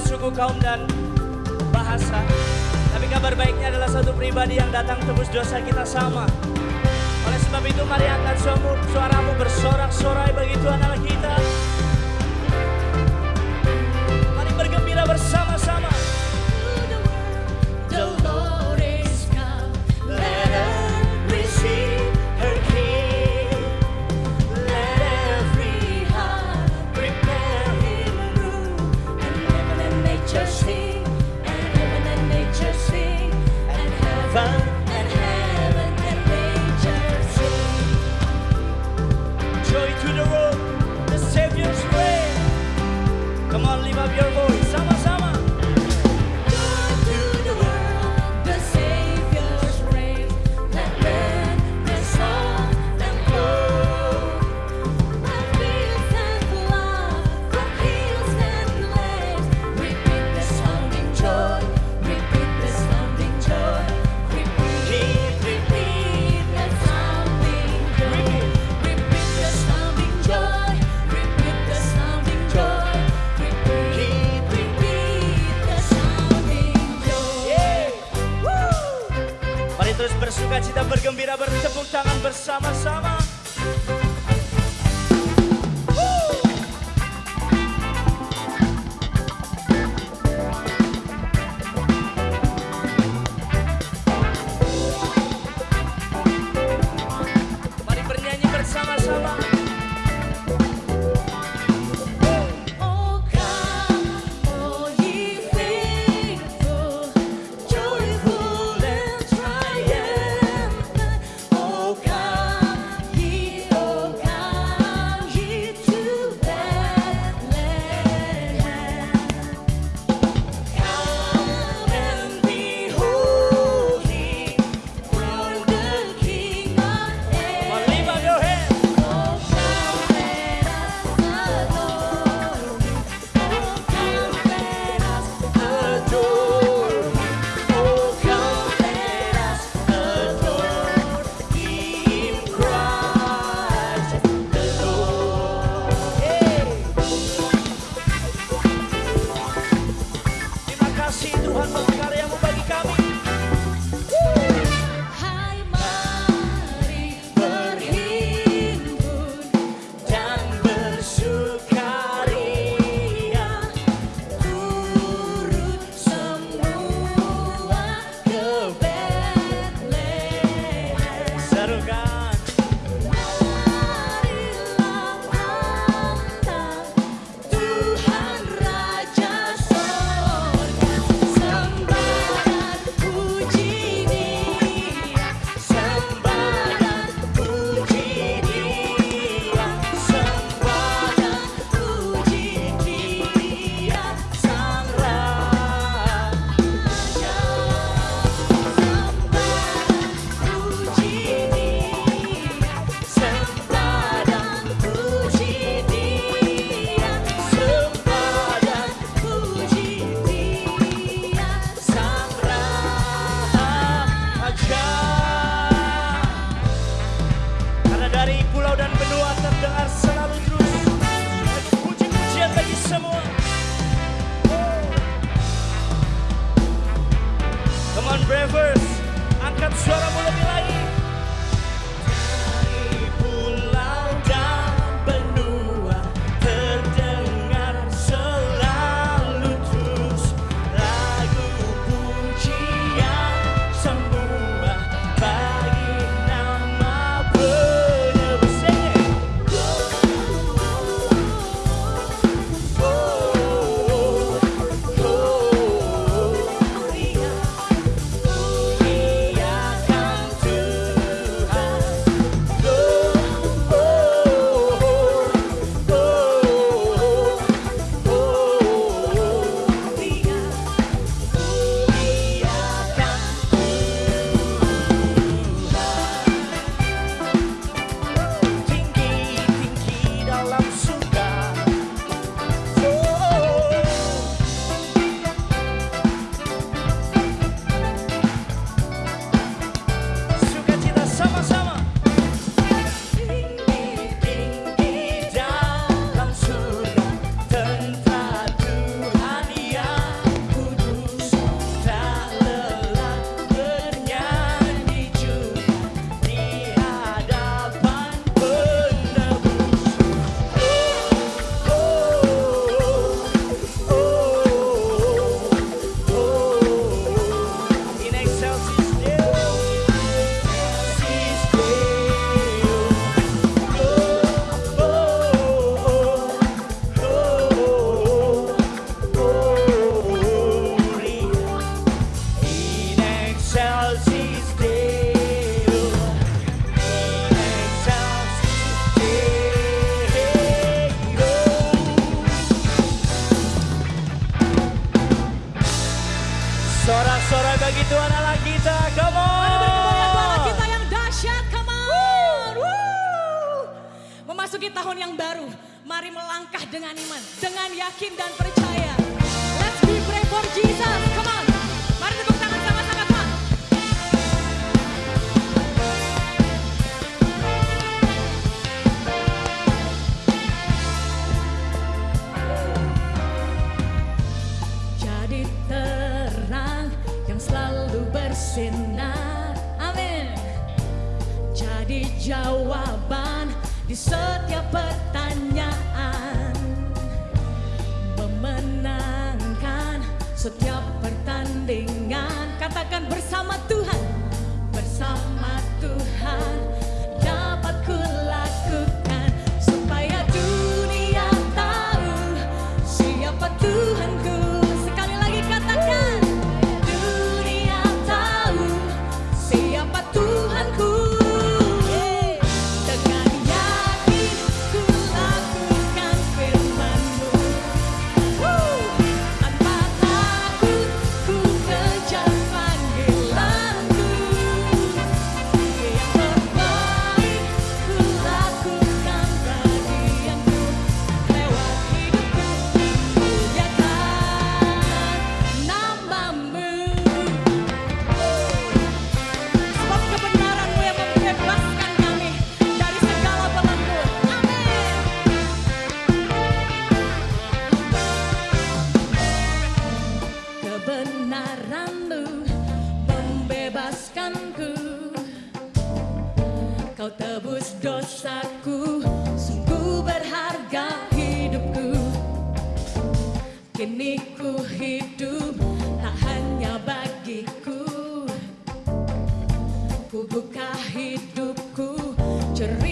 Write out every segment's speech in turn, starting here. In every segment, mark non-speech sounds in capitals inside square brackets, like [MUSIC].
suku, kaum dan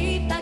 ahorita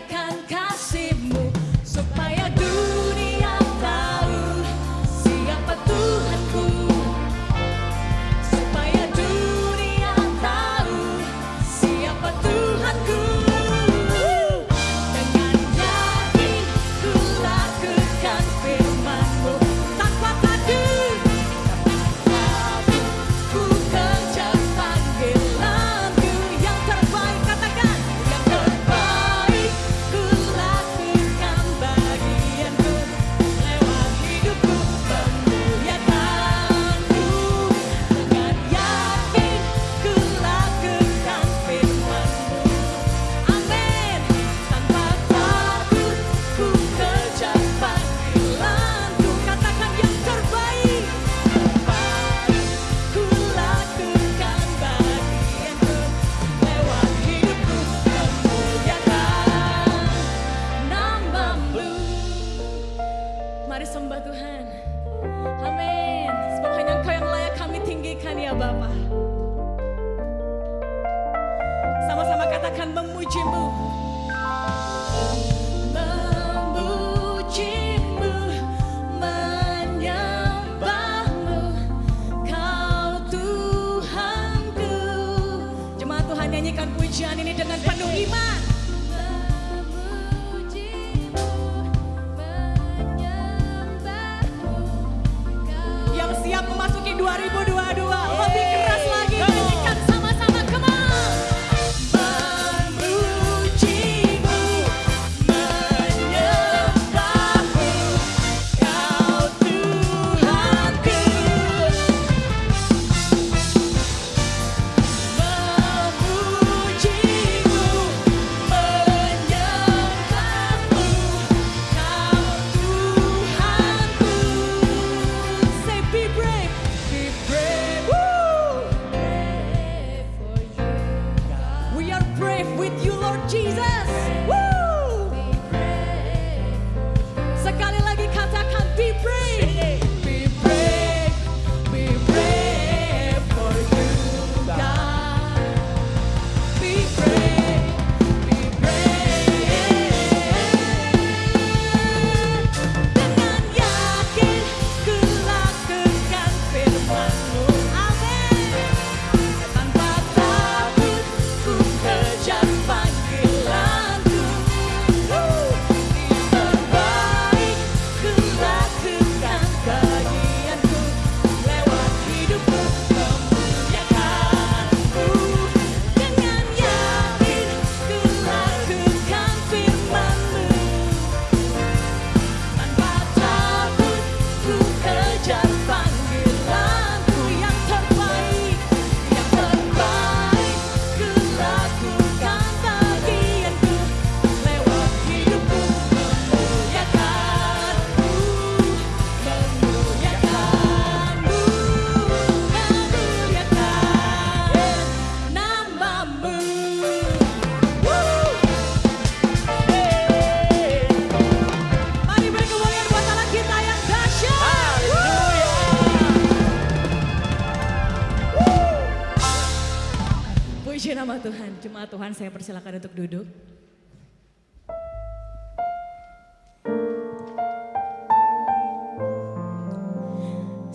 Jemaat Tuhan saya persilakan untuk duduk.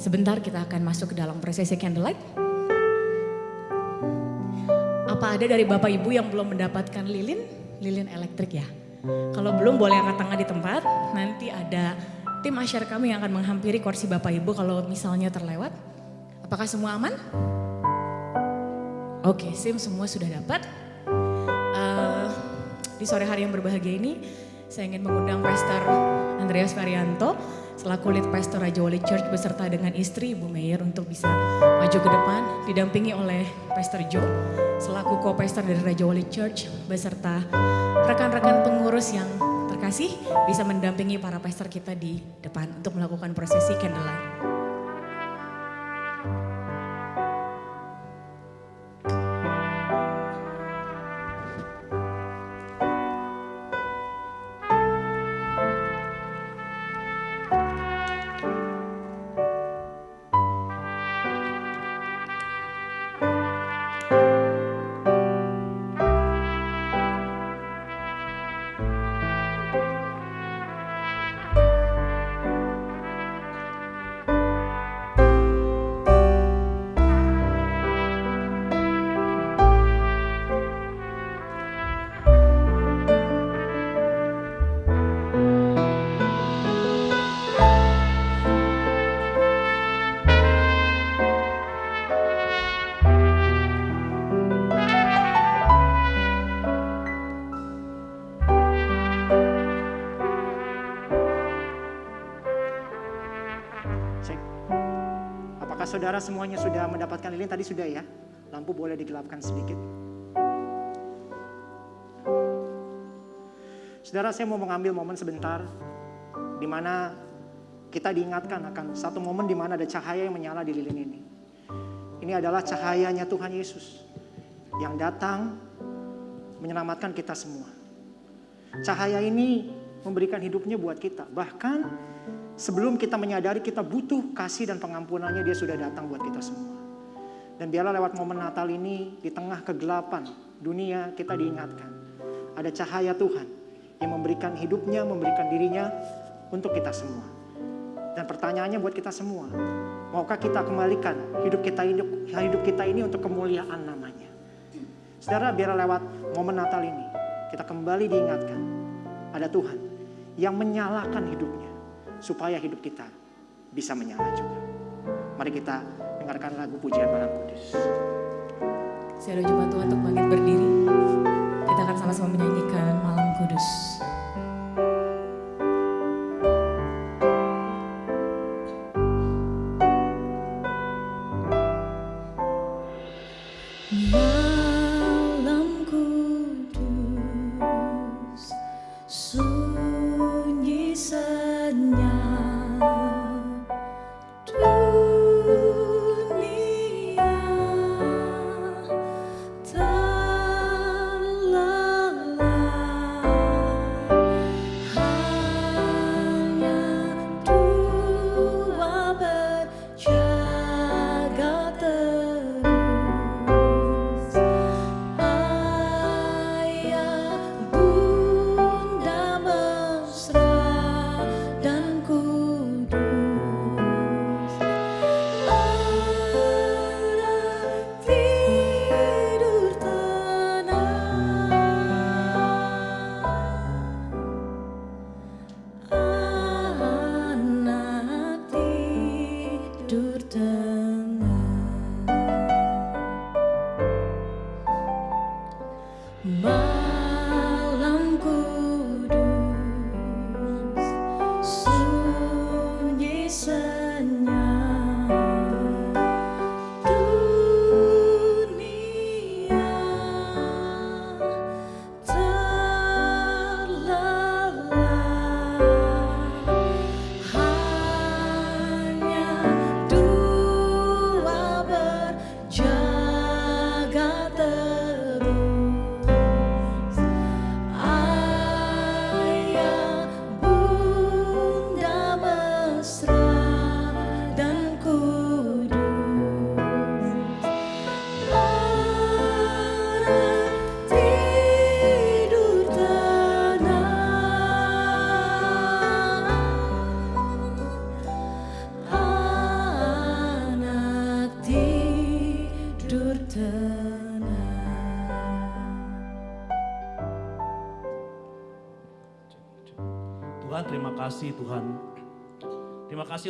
Sebentar kita akan masuk ke dalam prosesi candlelight. Apa ada dari Bapak Ibu yang belum mendapatkan lilin? Lilin elektrik ya. Kalau belum boleh angkat tangan di tempat. Nanti ada tim asyar kami yang akan menghampiri kursi Bapak Ibu kalau misalnya terlewat. Apakah semua aman? Oke, SIM semua sudah dapat. Di sore hari yang berbahagia ini, saya ingin mengundang Pastor Andreas Varianto selaku lead pastor Raja Wali Church beserta dengan istri Ibu Mayer untuk bisa maju ke depan didampingi oleh Pastor Joe selaku co-pastor dari Raja Wali Church beserta rekan-rekan pengurus yang terkasih bisa mendampingi para pastor kita di depan untuk melakukan prosesi candlelight. Saudara semuanya sudah mendapatkan lilin? Tadi sudah ya. Lampu boleh digelapkan sedikit. Saudara, saya mau mengambil momen sebentar di mana kita diingatkan akan satu momen di mana ada cahaya yang menyala di lilin ini. Ini adalah cahayanya Tuhan Yesus yang datang menyelamatkan kita semua. Cahaya ini memberikan hidupnya buat kita. Bahkan sebelum kita menyadari kita butuh kasih dan pengampunannya, dia sudah datang buat kita semua. Dan biarlah lewat momen Natal ini, di tengah kegelapan dunia, kita diingatkan. Ada cahaya Tuhan yang memberikan hidupnya, memberikan dirinya untuk kita semua. Dan pertanyaannya buat kita semua, maukah kita kembalikan hidup kita hidup, hidup kita ini untuk kemuliaan namanya? Saudara, biarlah lewat momen Natal ini, kita kembali diingatkan, ada Tuhan yang menyalakan hidupnya, supaya hidup kita bisa menyala juga. Mari kita dengarkan lagu pujian malam kudus. Saya coba Tuhan untuk bangkit berdiri. Kita akan sama-sama menyanyikan Malam Kudus.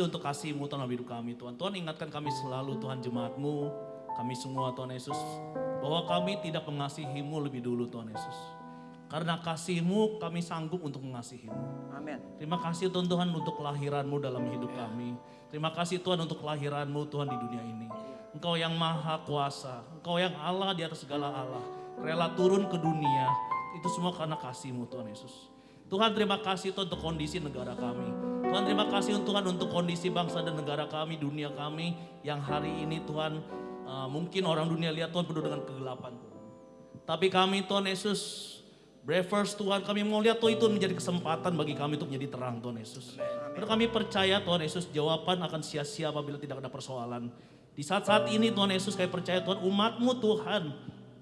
Kasih untuk kasih-Mu Tuhan dalam hidup kami Tuhan. Tuhan ingatkan kami selalu Tuhan jemaat-Mu, kami semua Tuhan Yesus. Bahwa kami tidak mengasihi-Mu lebih dulu Tuhan Yesus. Karena kasih-Mu kami sanggup untuk mengasihi-Mu. Amin. Terima kasih Tuhan Tuhan untuk kelahiran-Mu dalam hidup kami. Terima kasih Tuhan untuk kelahiran-Mu Tuhan di dunia ini. Engkau yang maha kuasa, Engkau yang Allah di atas segala Allah. Rela turun ke dunia, itu semua karena kasih-Mu Tuhan Yesus. Tuhan terima kasih Tuhan untuk kondisi negara kami. Tuhan terima kasih Tuhan untuk kondisi bangsa dan negara kami, dunia kami yang hari ini Tuhan uh, mungkin orang dunia lihat Tuhan penuh dengan kegelapan Tuhan. Tapi kami Tuhan Yesus Bravers Tuhan kami mau lihat Tuhan itu menjadi kesempatan bagi kami untuk menjadi terang Tuhan Yesus. Karena kami percaya Tuhan Yesus jawaban akan sia-sia apabila tidak ada persoalan. Di saat-saat ini Tuhan Yesus kami percaya Tuhan umatmu Tuhan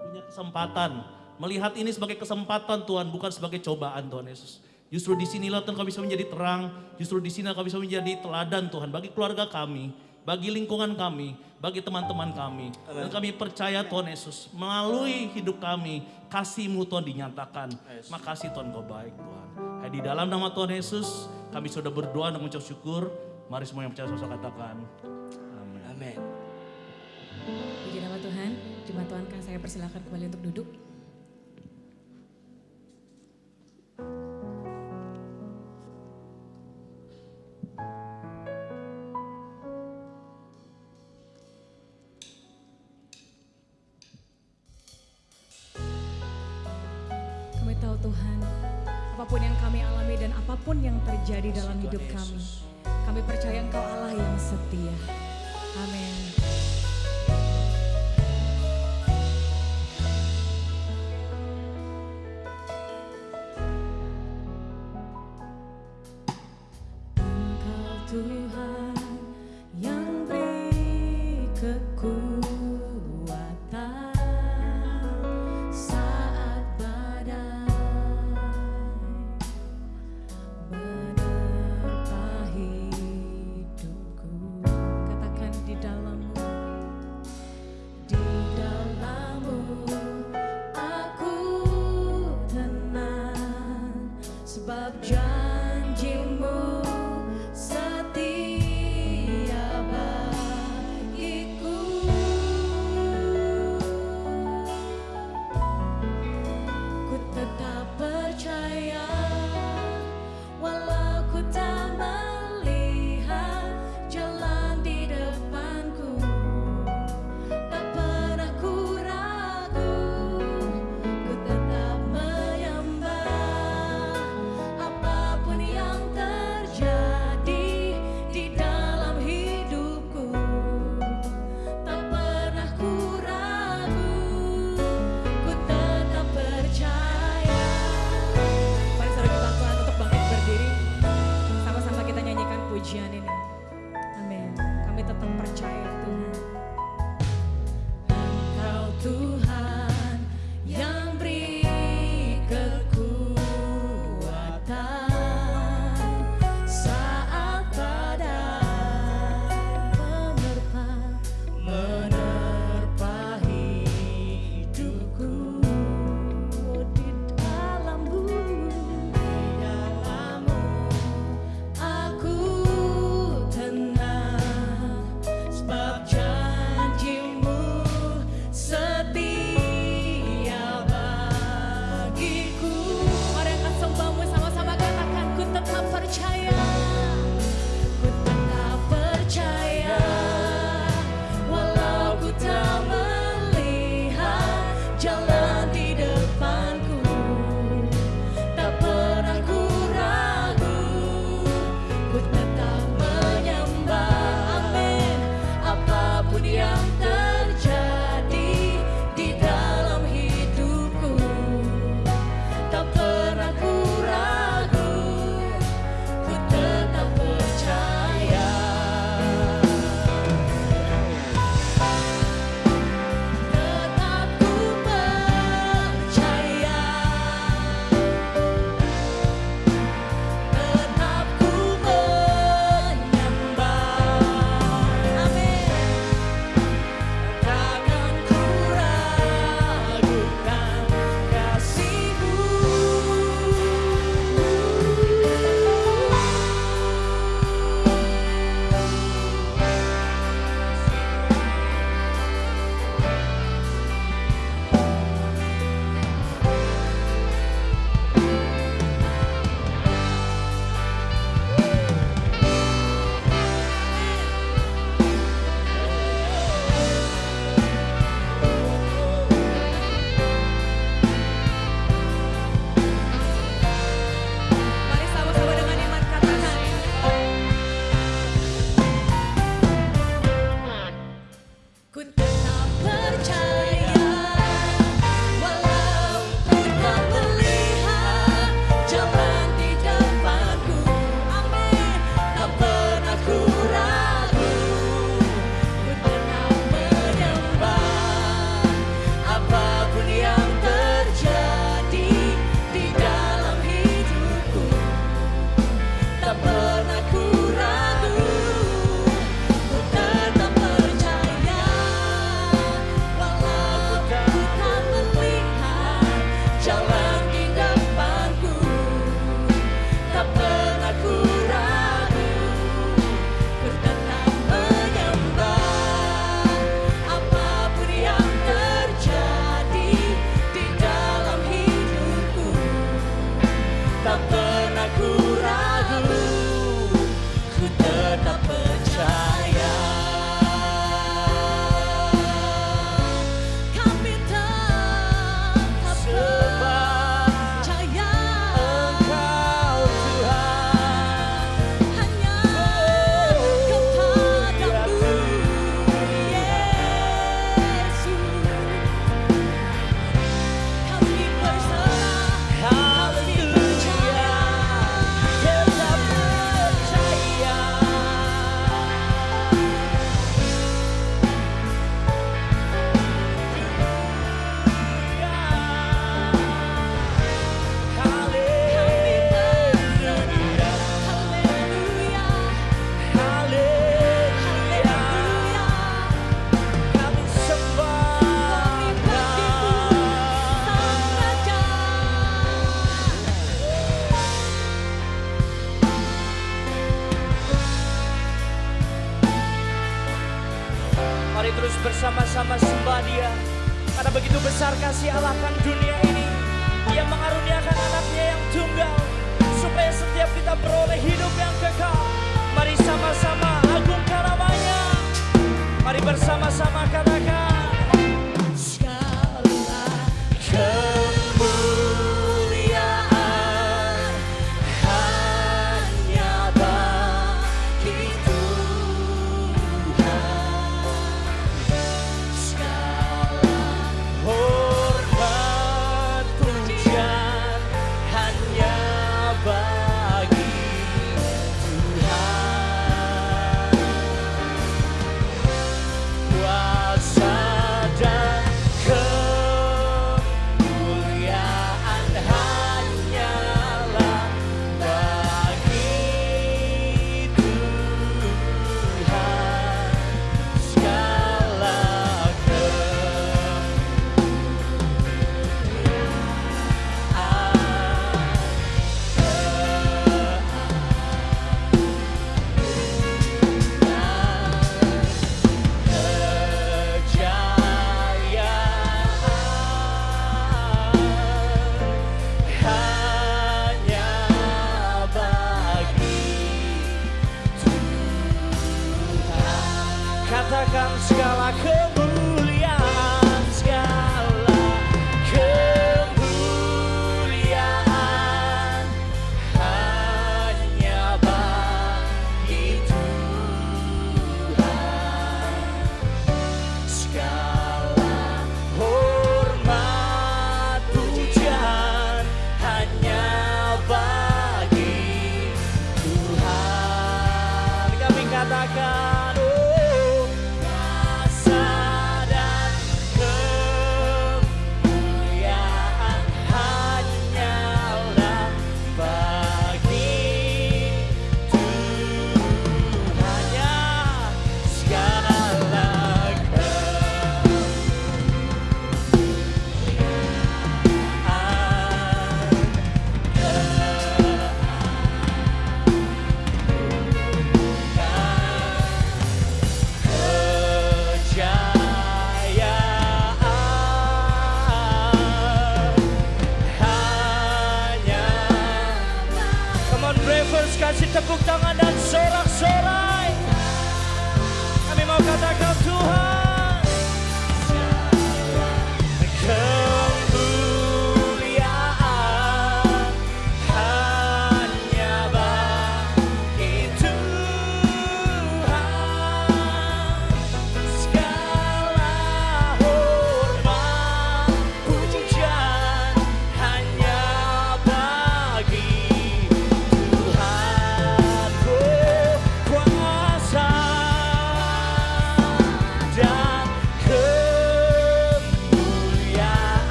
punya kesempatan. Melihat ini sebagai kesempatan Tuhan bukan sebagai cobaan Tuhan Yesus. Justru di sinilah Tuhan kami bisa menjadi terang. Justru di sini kami bisa menjadi teladan Tuhan bagi keluarga kami, bagi lingkungan kami, bagi teman-teman kami. Dan kami percaya Tuhan Yesus melalui hidup kami kasih-Mu Tuhan dinyatakan. Makasih Tuhan kau baik Tuhan. Hai di dalam nama Tuhan Yesus kami sudah berdoa dan mengucap syukur. Mari semua yang percaya sama katakan. Amin. Amin. Puji nama Tuhan, Jemaat Tuhan kan saya persilakan kembali untuk duduk. Apa pun yang kami alami dan apa pun yang terjadi dalam hidup kami, kami percaya Engkau Allah yang setia. Amin.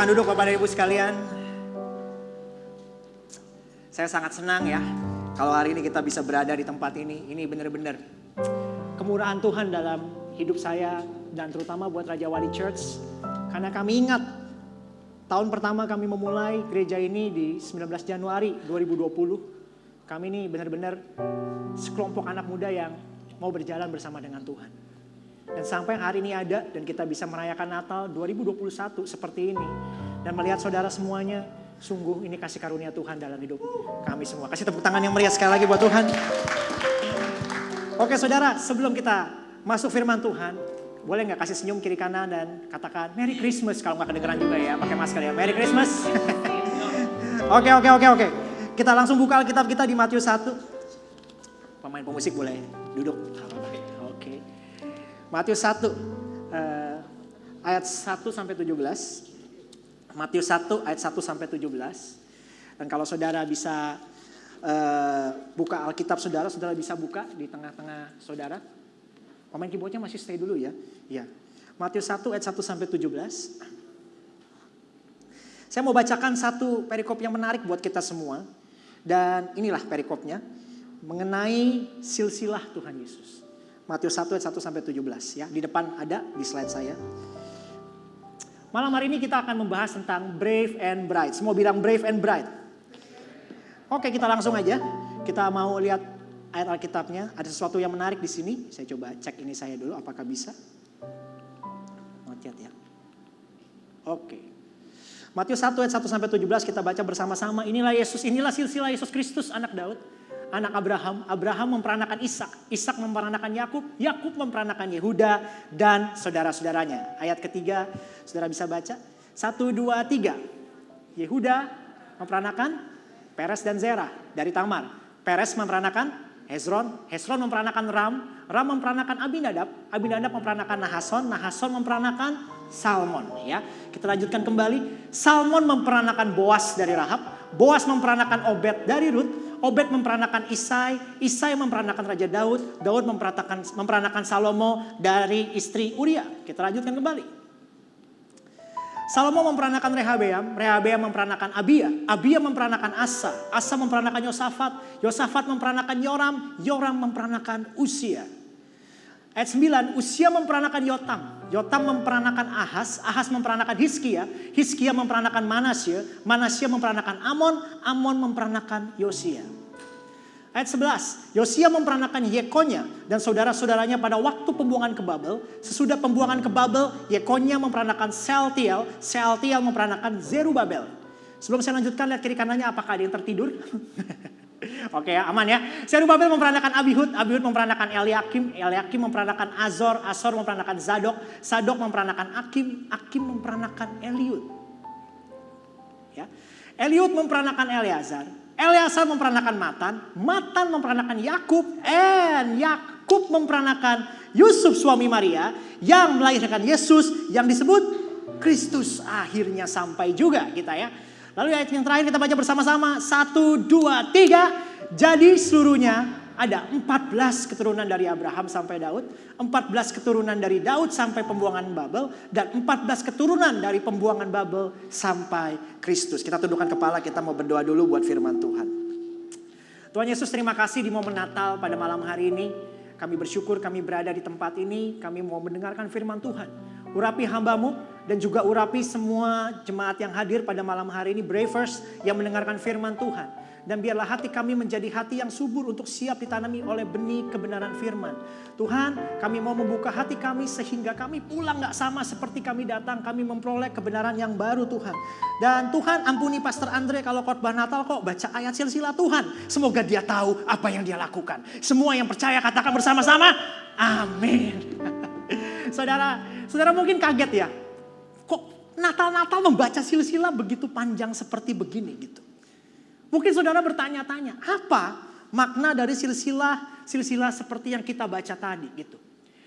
Silakan duduk Bapak dan Ibu sekalian. Saya sangat senang ya kalau hari ini kita bisa berada di tempat ini. Ini benar-benar kemurahan Tuhan dalam hidup saya dan terutama buat Raja Wali Church. Karena kami ingat tahun pertama kami memulai gereja ini di 19 Januari 2020. Kami ini benar-benar sekelompok anak muda yang mau berjalan bersama dengan Tuhan. Dan sampai hari ini ada dan kita bisa merayakan Natal 2021 seperti ini. Dan melihat saudara semuanya, sungguh ini kasih karunia Tuhan dalam hidup kami semua. Kasih tepuk tangan yang meriah sekali lagi buat Tuhan. Oke saudara, sebelum kita masuk firman Tuhan, boleh nggak kasih senyum kiri kanan dan katakan Merry Christmas kalau nggak kedengeran juga ya, pakai masker ya. Merry Christmas. [LAUGHS] oke, oke, oke, oke. Kita langsung buka Alkitab kita di Matius 1. Pemain pemusik boleh duduk. Matius 1 eh, ayat 1 sampai 17. Matius 1 ayat 1 sampai 17. Dan kalau saudara bisa eh, buka Alkitab saudara, saudara bisa buka di tengah-tengah saudara. Pemain keyboardnya masih stay dulu ya. Iya. Matius 1 ayat 1 sampai 17. Saya mau bacakan satu perikop yang menarik buat kita semua. Dan inilah perikopnya mengenai silsilah Tuhan Yesus. Matius 1 ayat 1 sampai 17 ya. Di depan ada di slide saya. Malam hari ini kita akan membahas tentang brave and bright. Semua bilang brave and bright. Oke, kita langsung aja. Kita mau lihat ayat Alkitabnya. Ada sesuatu yang menarik di sini. Saya coba cek ini saya dulu apakah bisa. Lihat ya. Oke. Matius 1 ayat 1 sampai 17 kita baca bersama-sama. Inilah Yesus, inilah silsilah Yesus Kristus anak Daud anak Abraham, Abraham memperanakan Ishak, Ishak memperanakan Yakub, Yakub memperanakan Yehuda dan saudara-saudaranya. Ayat ketiga, saudara bisa baca. Satu, dua, tiga. Yehuda memperanakan Peres dan Zerah dari Tamar. Peres memperanakan Hezron, Hezron memperanakan Ram, Ram memperanakan Abinadab, Abinadab memperanakan Nahason, Nahason memperanakan Salmon. Ya, kita lanjutkan kembali. Salmon memperanakan Boas dari Rahab, Boas memperanakan Obed dari Ruth, Obed memperanakan Isai, Isai memperanakan Raja Daud, Daud memperanakan, memperanakan Salomo dari istri Uria. Kita lanjutkan kembali. Salomo memperanakan Rehabeam, Rehabeam memperanakan Abia, Abia memperanakan Asa, Asa memperanakan Yosafat, Yosafat memperanakan Yoram, Yoram memperanakan Usia. Ayat 9, Usia memperanakan Yotam, Yotam memperanakan Ahas, Ahas memperanakan Hiskia, Hiskia memperanakan Manasya, Manasya memperanakan Amon, Amon memperanakan Yosia. Ayat 11, Yosia memperanakan Yekonya dan saudara-saudaranya pada waktu pembuangan ke Babel. Sesudah pembuangan ke Babel, Yekonya memperanakan Seltiel, Seltiel memperanakan Zerubabel. Sebelum saya lanjutkan, lihat kiri kanannya apakah ada yang tertidur? [LAUGHS] Oke ya, aman ya. Zerubabel memperanakan Abihud, Abihud memperanakan Eliakim, Eliakim memperanakan Azor, Azor memperanakan Zadok, Zadok memperanakan Akim, Akim memperanakan Eliud. Ya. Eliud memperanakan Eleazar, Eleazar memperanakan Matan, Matan memperanakan Yakub, and Yakub memperanakan Yusuf suami Maria yang melahirkan Yesus yang disebut Kristus. Akhirnya sampai juga kita ya. Lalu ayat yang terakhir kita baca bersama-sama. Satu, dua, tiga. Jadi seluruhnya ada 14 keturunan dari Abraham sampai Daud. 14 keturunan dari Daud sampai pembuangan Babel. Dan 14 keturunan dari pembuangan Babel sampai Kristus. Kita tundukkan kepala kita mau berdoa dulu buat firman Tuhan. Tuhan Yesus terima kasih di momen Natal pada malam hari ini. Kami bersyukur kami berada di tempat ini. Kami mau mendengarkan firman Tuhan. Urapi hambamu dan juga urapi semua jemaat yang hadir pada malam hari ini. Bravers yang mendengarkan firman Tuhan. Dan biarlah hati kami menjadi hati yang subur untuk siap ditanami oleh benih kebenaran firman. Tuhan kami mau membuka hati kami sehingga kami pulang gak sama seperti kami datang. Kami memperoleh kebenaran yang baru Tuhan. Dan Tuhan ampuni Pastor Andre kalau khotbah Natal kok baca ayat silsilah Tuhan. Semoga dia tahu apa yang dia lakukan. Semua yang percaya katakan bersama-sama. Amin. [LAUGHS] saudara, saudara mungkin kaget ya. Kok Natal-Natal membaca silsilah begitu panjang seperti begini gitu. Mungkin saudara bertanya-tanya, apa makna dari silsilah silsilah seperti yang kita baca tadi gitu.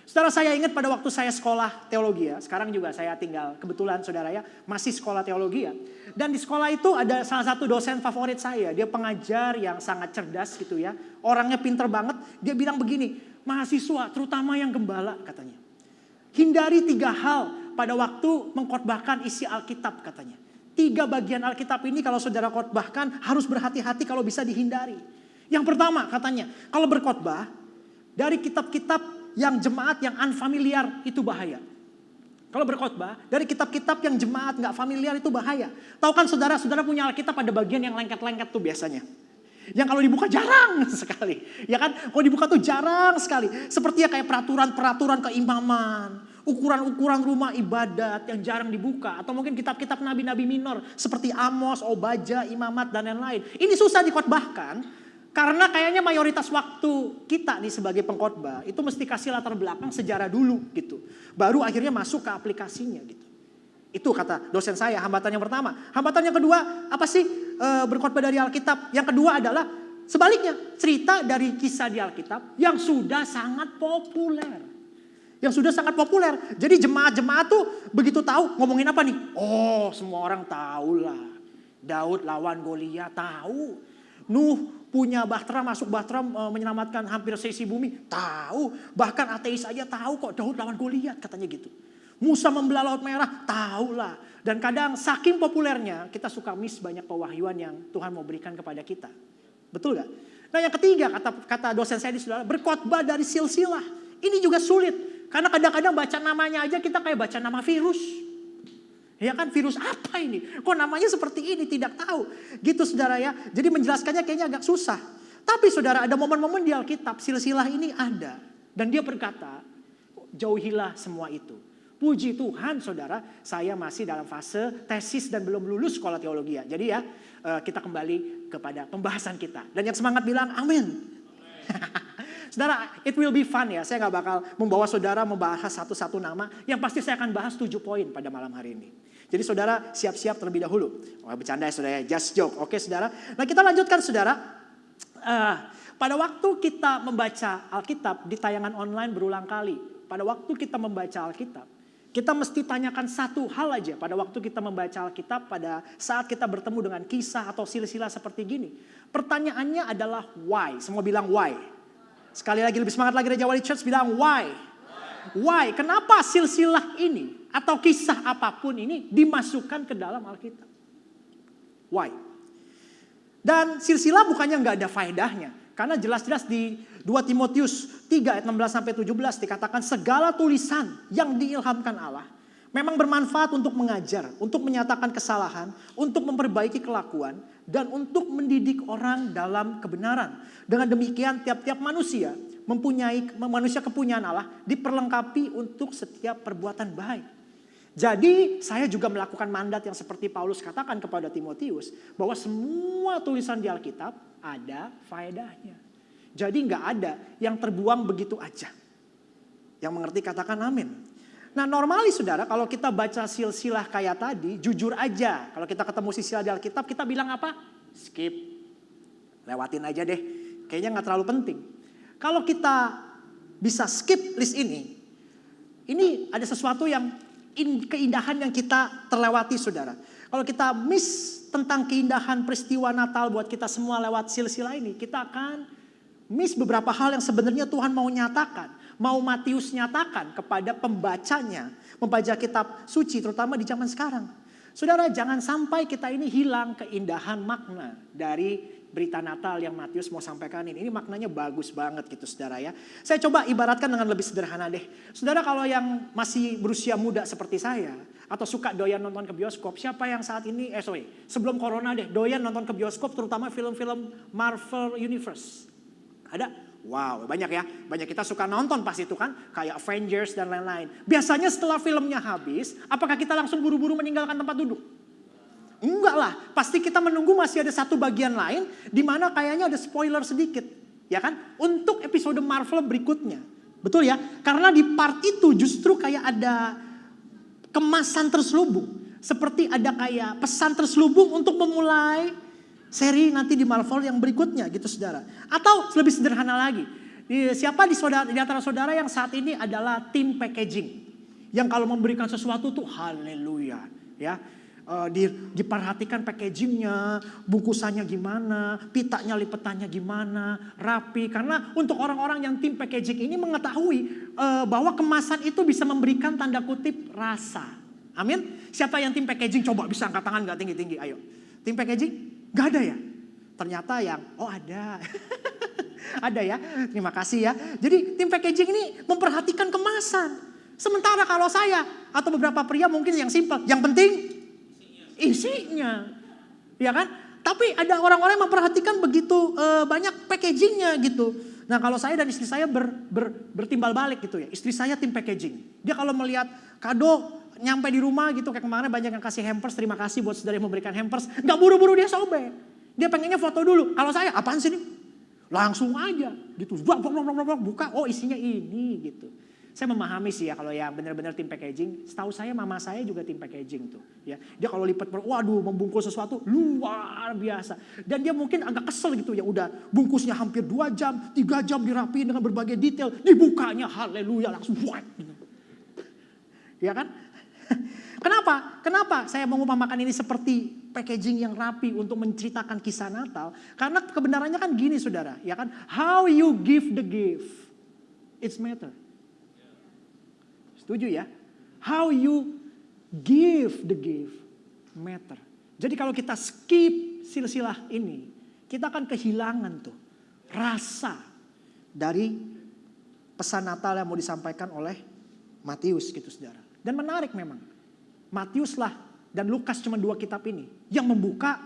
Saudara saya ingat pada waktu saya sekolah teologi ya, sekarang juga saya tinggal kebetulan saudara ya masih sekolah teologi ya. Dan di sekolah itu ada salah satu dosen favorit saya, dia pengajar yang sangat cerdas gitu ya. Orangnya pinter banget, dia bilang begini, mahasiswa terutama yang gembala katanya. Hindari tiga hal pada waktu mengkhotbahkan isi Alkitab katanya. Tiga bagian Alkitab ini kalau saudara khotbahkan harus berhati-hati kalau bisa dihindari. Yang pertama katanya, kalau berkhotbah dari kitab-kitab yang jemaat yang unfamiliar itu bahaya. Kalau berkhotbah dari kitab-kitab yang jemaat nggak familiar itu bahaya. Tahu kan saudara-saudara punya Alkitab ada bagian yang lengket-lengket tuh biasanya. Yang kalau dibuka jarang [LAUGHS] sekali. Ya kan? Kalau dibuka tuh jarang sekali. Seperti ya kayak peraturan-peraturan keimaman. Ukuran-ukuran rumah ibadat yang jarang dibuka. Atau mungkin kitab-kitab nabi-nabi minor. Seperti Amos, Obaja, Imamat, dan lain-lain. Ini susah dikhotbahkan. Karena kayaknya mayoritas waktu kita nih sebagai pengkhotbah itu mesti kasih latar belakang sejarah dulu gitu. Baru akhirnya masuk ke aplikasinya gitu. Itu kata dosen saya hambatan yang pertama. Hambatan yang kedua apa sih e, berkhotbah dari Alkitab? Yang kedua adalah sebaliknya cerita dari kisah di Alkitab yang sudah sangat populer. Yang sudah sangat populer. Jadi jemaat-jemaat tuh begitu tahu ngomongin apa nih? Oh semua orang tahu lah. Daud lawan Goliat tahu. Nuh punya bahtera masuk bahtera e, menyelamatkan hampir sesi bumi. Tahu. Bahkan ateis aja tahu kok Daud lawan Goliat katanya gitu. Musa membelah laut merah, tahu lah. Dan kadang saking populernya kita suka miss banyak pewahyuan yang Tuhan mau berikan kepada kita. Betul gak? Nah yang ketiga kata kata dosen saya di saudara, berkhotbah dari silsilah. Ini juga sulit. Karena kadang-kadang baca namanya aja kita kayak baca nama virus. Ya kan virus apa ini? Kok namanya seperti ini? Tidak tahu. Gitu saudara ya. Jadi menjelaskannya kayaknya agak susah. Tapi saudara ada momen-momen di Alkitab silsilah ini ada. Dan dia berkata jauhilah semua itu. Puji Tuhan saudara saya masih dalam fase tesis dan belum lulus sekolah teologi ya. Jadi ya eh, kita kembali kepada pembahasan kita. Dan yang semangat bilang amin. [LAUGHS] Saudara, it will be fun ya. Saya nggak bakal membawa saudara membahas satu-satu nama. Yang pasti saya akan bahas tujuh poin pada malam hari ini. Jadi saudara siap-siap terlebih dahulu. Oh, bercanda ya saudara, just joke. Oke saudara. Nah kita lanjutkan saudara. Uh, pada waktu kita membaca Alkitab di tayangan online berulang kali. Pada waktu kita membaca Alkitab. Kita mesti tanyakan satu hal aja pada waktu kita membaca Alkitab pada saat kita bertemu dengan kisah atau silsilah seperti gini. Pertanyaannya adalah why. Semua bilang why. Sekali lagi lebih semangat lagi Raja Wali Church bilang why. Why? Kenapa silsilah ini atau kisah apa pun ini dimasukkan ke dalam Alkitab. Why? Dan silsilah bukannya nggak ada faedahnya. Karena jelas-jelas di 2 Timotius 3 ayat 16 sampai 17 dikatakan segala tulisan yang diilhamkan Allah memang bermanfaat untuk mengajar, untuk menyatakan kesalahan, untuk memperbaiki kelakuan dan untuk mendidik orang dalam kebenaran. Dengan demikian tiap-tiap manusia mempunyai manusia kepunyaan Allah diperlengkapi untuk setiap perbuatan baik. Jadi saya juga melakukan mandat yang seperti Paulus katakan kepada Timotius. Bahwa semua tulisan di Alkitab ada faedahnya. Jadi nggak ada yang terbuang begitu aja. Yang mengerti katakan amin. Nah normalis saudara kalau kita baca silsilah kayak tadi jujur aja. Kalau kita ketemu silsilah di Alkitab kita bilang apa? Skip. Lewatin aja deh. Kayaknya nggak terlalu penting. Kalau kita bisa skip list ini. Ini ada sesuatu yang in, keindahan yang kita terlewati saudara. Kalau kita miss tentang keindahan peristiwa Natal buat kita semua lewat silsilah ini, kita akan miss beberapa hal yang sebenarnya Tuhan mau nyatakan. Mau Matius nyatakan kepada pembacanya, membaca kitab suci terutama di zaman sekarang. Saudara jangan sampai kita ini hilang keindahan makna dari berita Natal yang Matius mau sampaikan ini. Ini maknanya bagus banget gitu saudara ya. Saya coba ibaratkan dengan lebih sederhana deh. Saudara kalau yang masih berusia muda seperti saya. Atau suka doyan nonton ke bioskop. Siapa yang saat ini, eh sorry, sebelum corona deh. Doyan nonton ke bioskop terutama film-film Marvel Universe. Ada? Wow, banyak ya. Banyak kita suka nonton pas itu kan. Kayak Avengers dan lain-lain. Biasanya setelah filmnya habis, apakah kita langsung buru-buru meninggalkan tempat duduk? Enggak lah, pasti kita menunggu masih ada satu bagian lain di mana kayaknya ada spoiler sedikit, ya kan? Untuk episode Marvel berikutnya. Betul ya? Karena di part itu justru kayak ada kemasan terselubung. Seperti ada kayak pesan terselubung untuk memulai seri nanti di Marvel yang berikutnya gitu saudara. Atau lebih sederhana lagi, Siapa di, saudara, di antara saudara yang saat ini adalah tim packaging? Yang kalau memberikan sesuatu tuh haleluya. Ya, Eh, di, diperhatikan packagingnya, bungkusannya gimana, pitanya lipetannya gimana, rapi. Karena untuk orang-orang yang tim packaging ini mengetahui eh, bahwa kemasan itu bisa memberikan tanda kutip rasa. Amin. Siapa yang tim packaging coba bisa angkat tangan nggak tinggi-tinggi? Ayo. Tim packaging? Gak ada ya? Ternyata yang, oh ada. [LAUGHS] ada ya, terima kasih ya. Jadi tim packaging ini memperhatikan kemasan. Sementara kalau saya atau beberapa pria mungkin yang simpel, yang penting isinya. Ya kan? Tapi ada orang-orang yang memperhatikan begitu uh, banyak packagingnya gitu. Nah kalau saya dan istri saya ber, ber, bertimbal balik gitu ya. Istri saya tim packaging. Dia kalau melihat kado nyampe di rumah gitu. Kayak kemarin banyak yang kasih hampers. Terima kasih buat saudara yang memberikan hampers. Gak buru-buru dia sobek. Dia pengennya foto dulu. Kalau saya apaan sih ini? Langsung aja gitu. Buka, oh isinya ini gitu. Saya memahami sih ya kalau yang benar-benar tim packaging. Setahu saya mama saya juga tim packaging tuh. Ya, dia kalau lipat, waduh membungkus sesuatu luar biasa. Dan dia mungkin agak kesel gitu ya. Udah bungkusnya hampir dua jam, tiga jam dirapiin dengan berbagai detail. Dibukanya haleluya langsung buat. Gitu. Ya kan? [LAUGHS] Kenapa? Kenapa saya mengumpamakan ini seperti packaging yang rapi untuk menceritakan kisah Natal? Karena kebenarannya kan gini saudara, ya kan? How you give the gift, it's matter. Setuju ya? How you give the gift matter. Jadi kalau kita skip silsilah ini, kita akan kehilangan tuh rasa dari pesan Natal yang mau disampaikan oleh Matius gitu saudara. Dan menarik memang. Matius lah dan Lukas cuma dua kitab ini yang membuka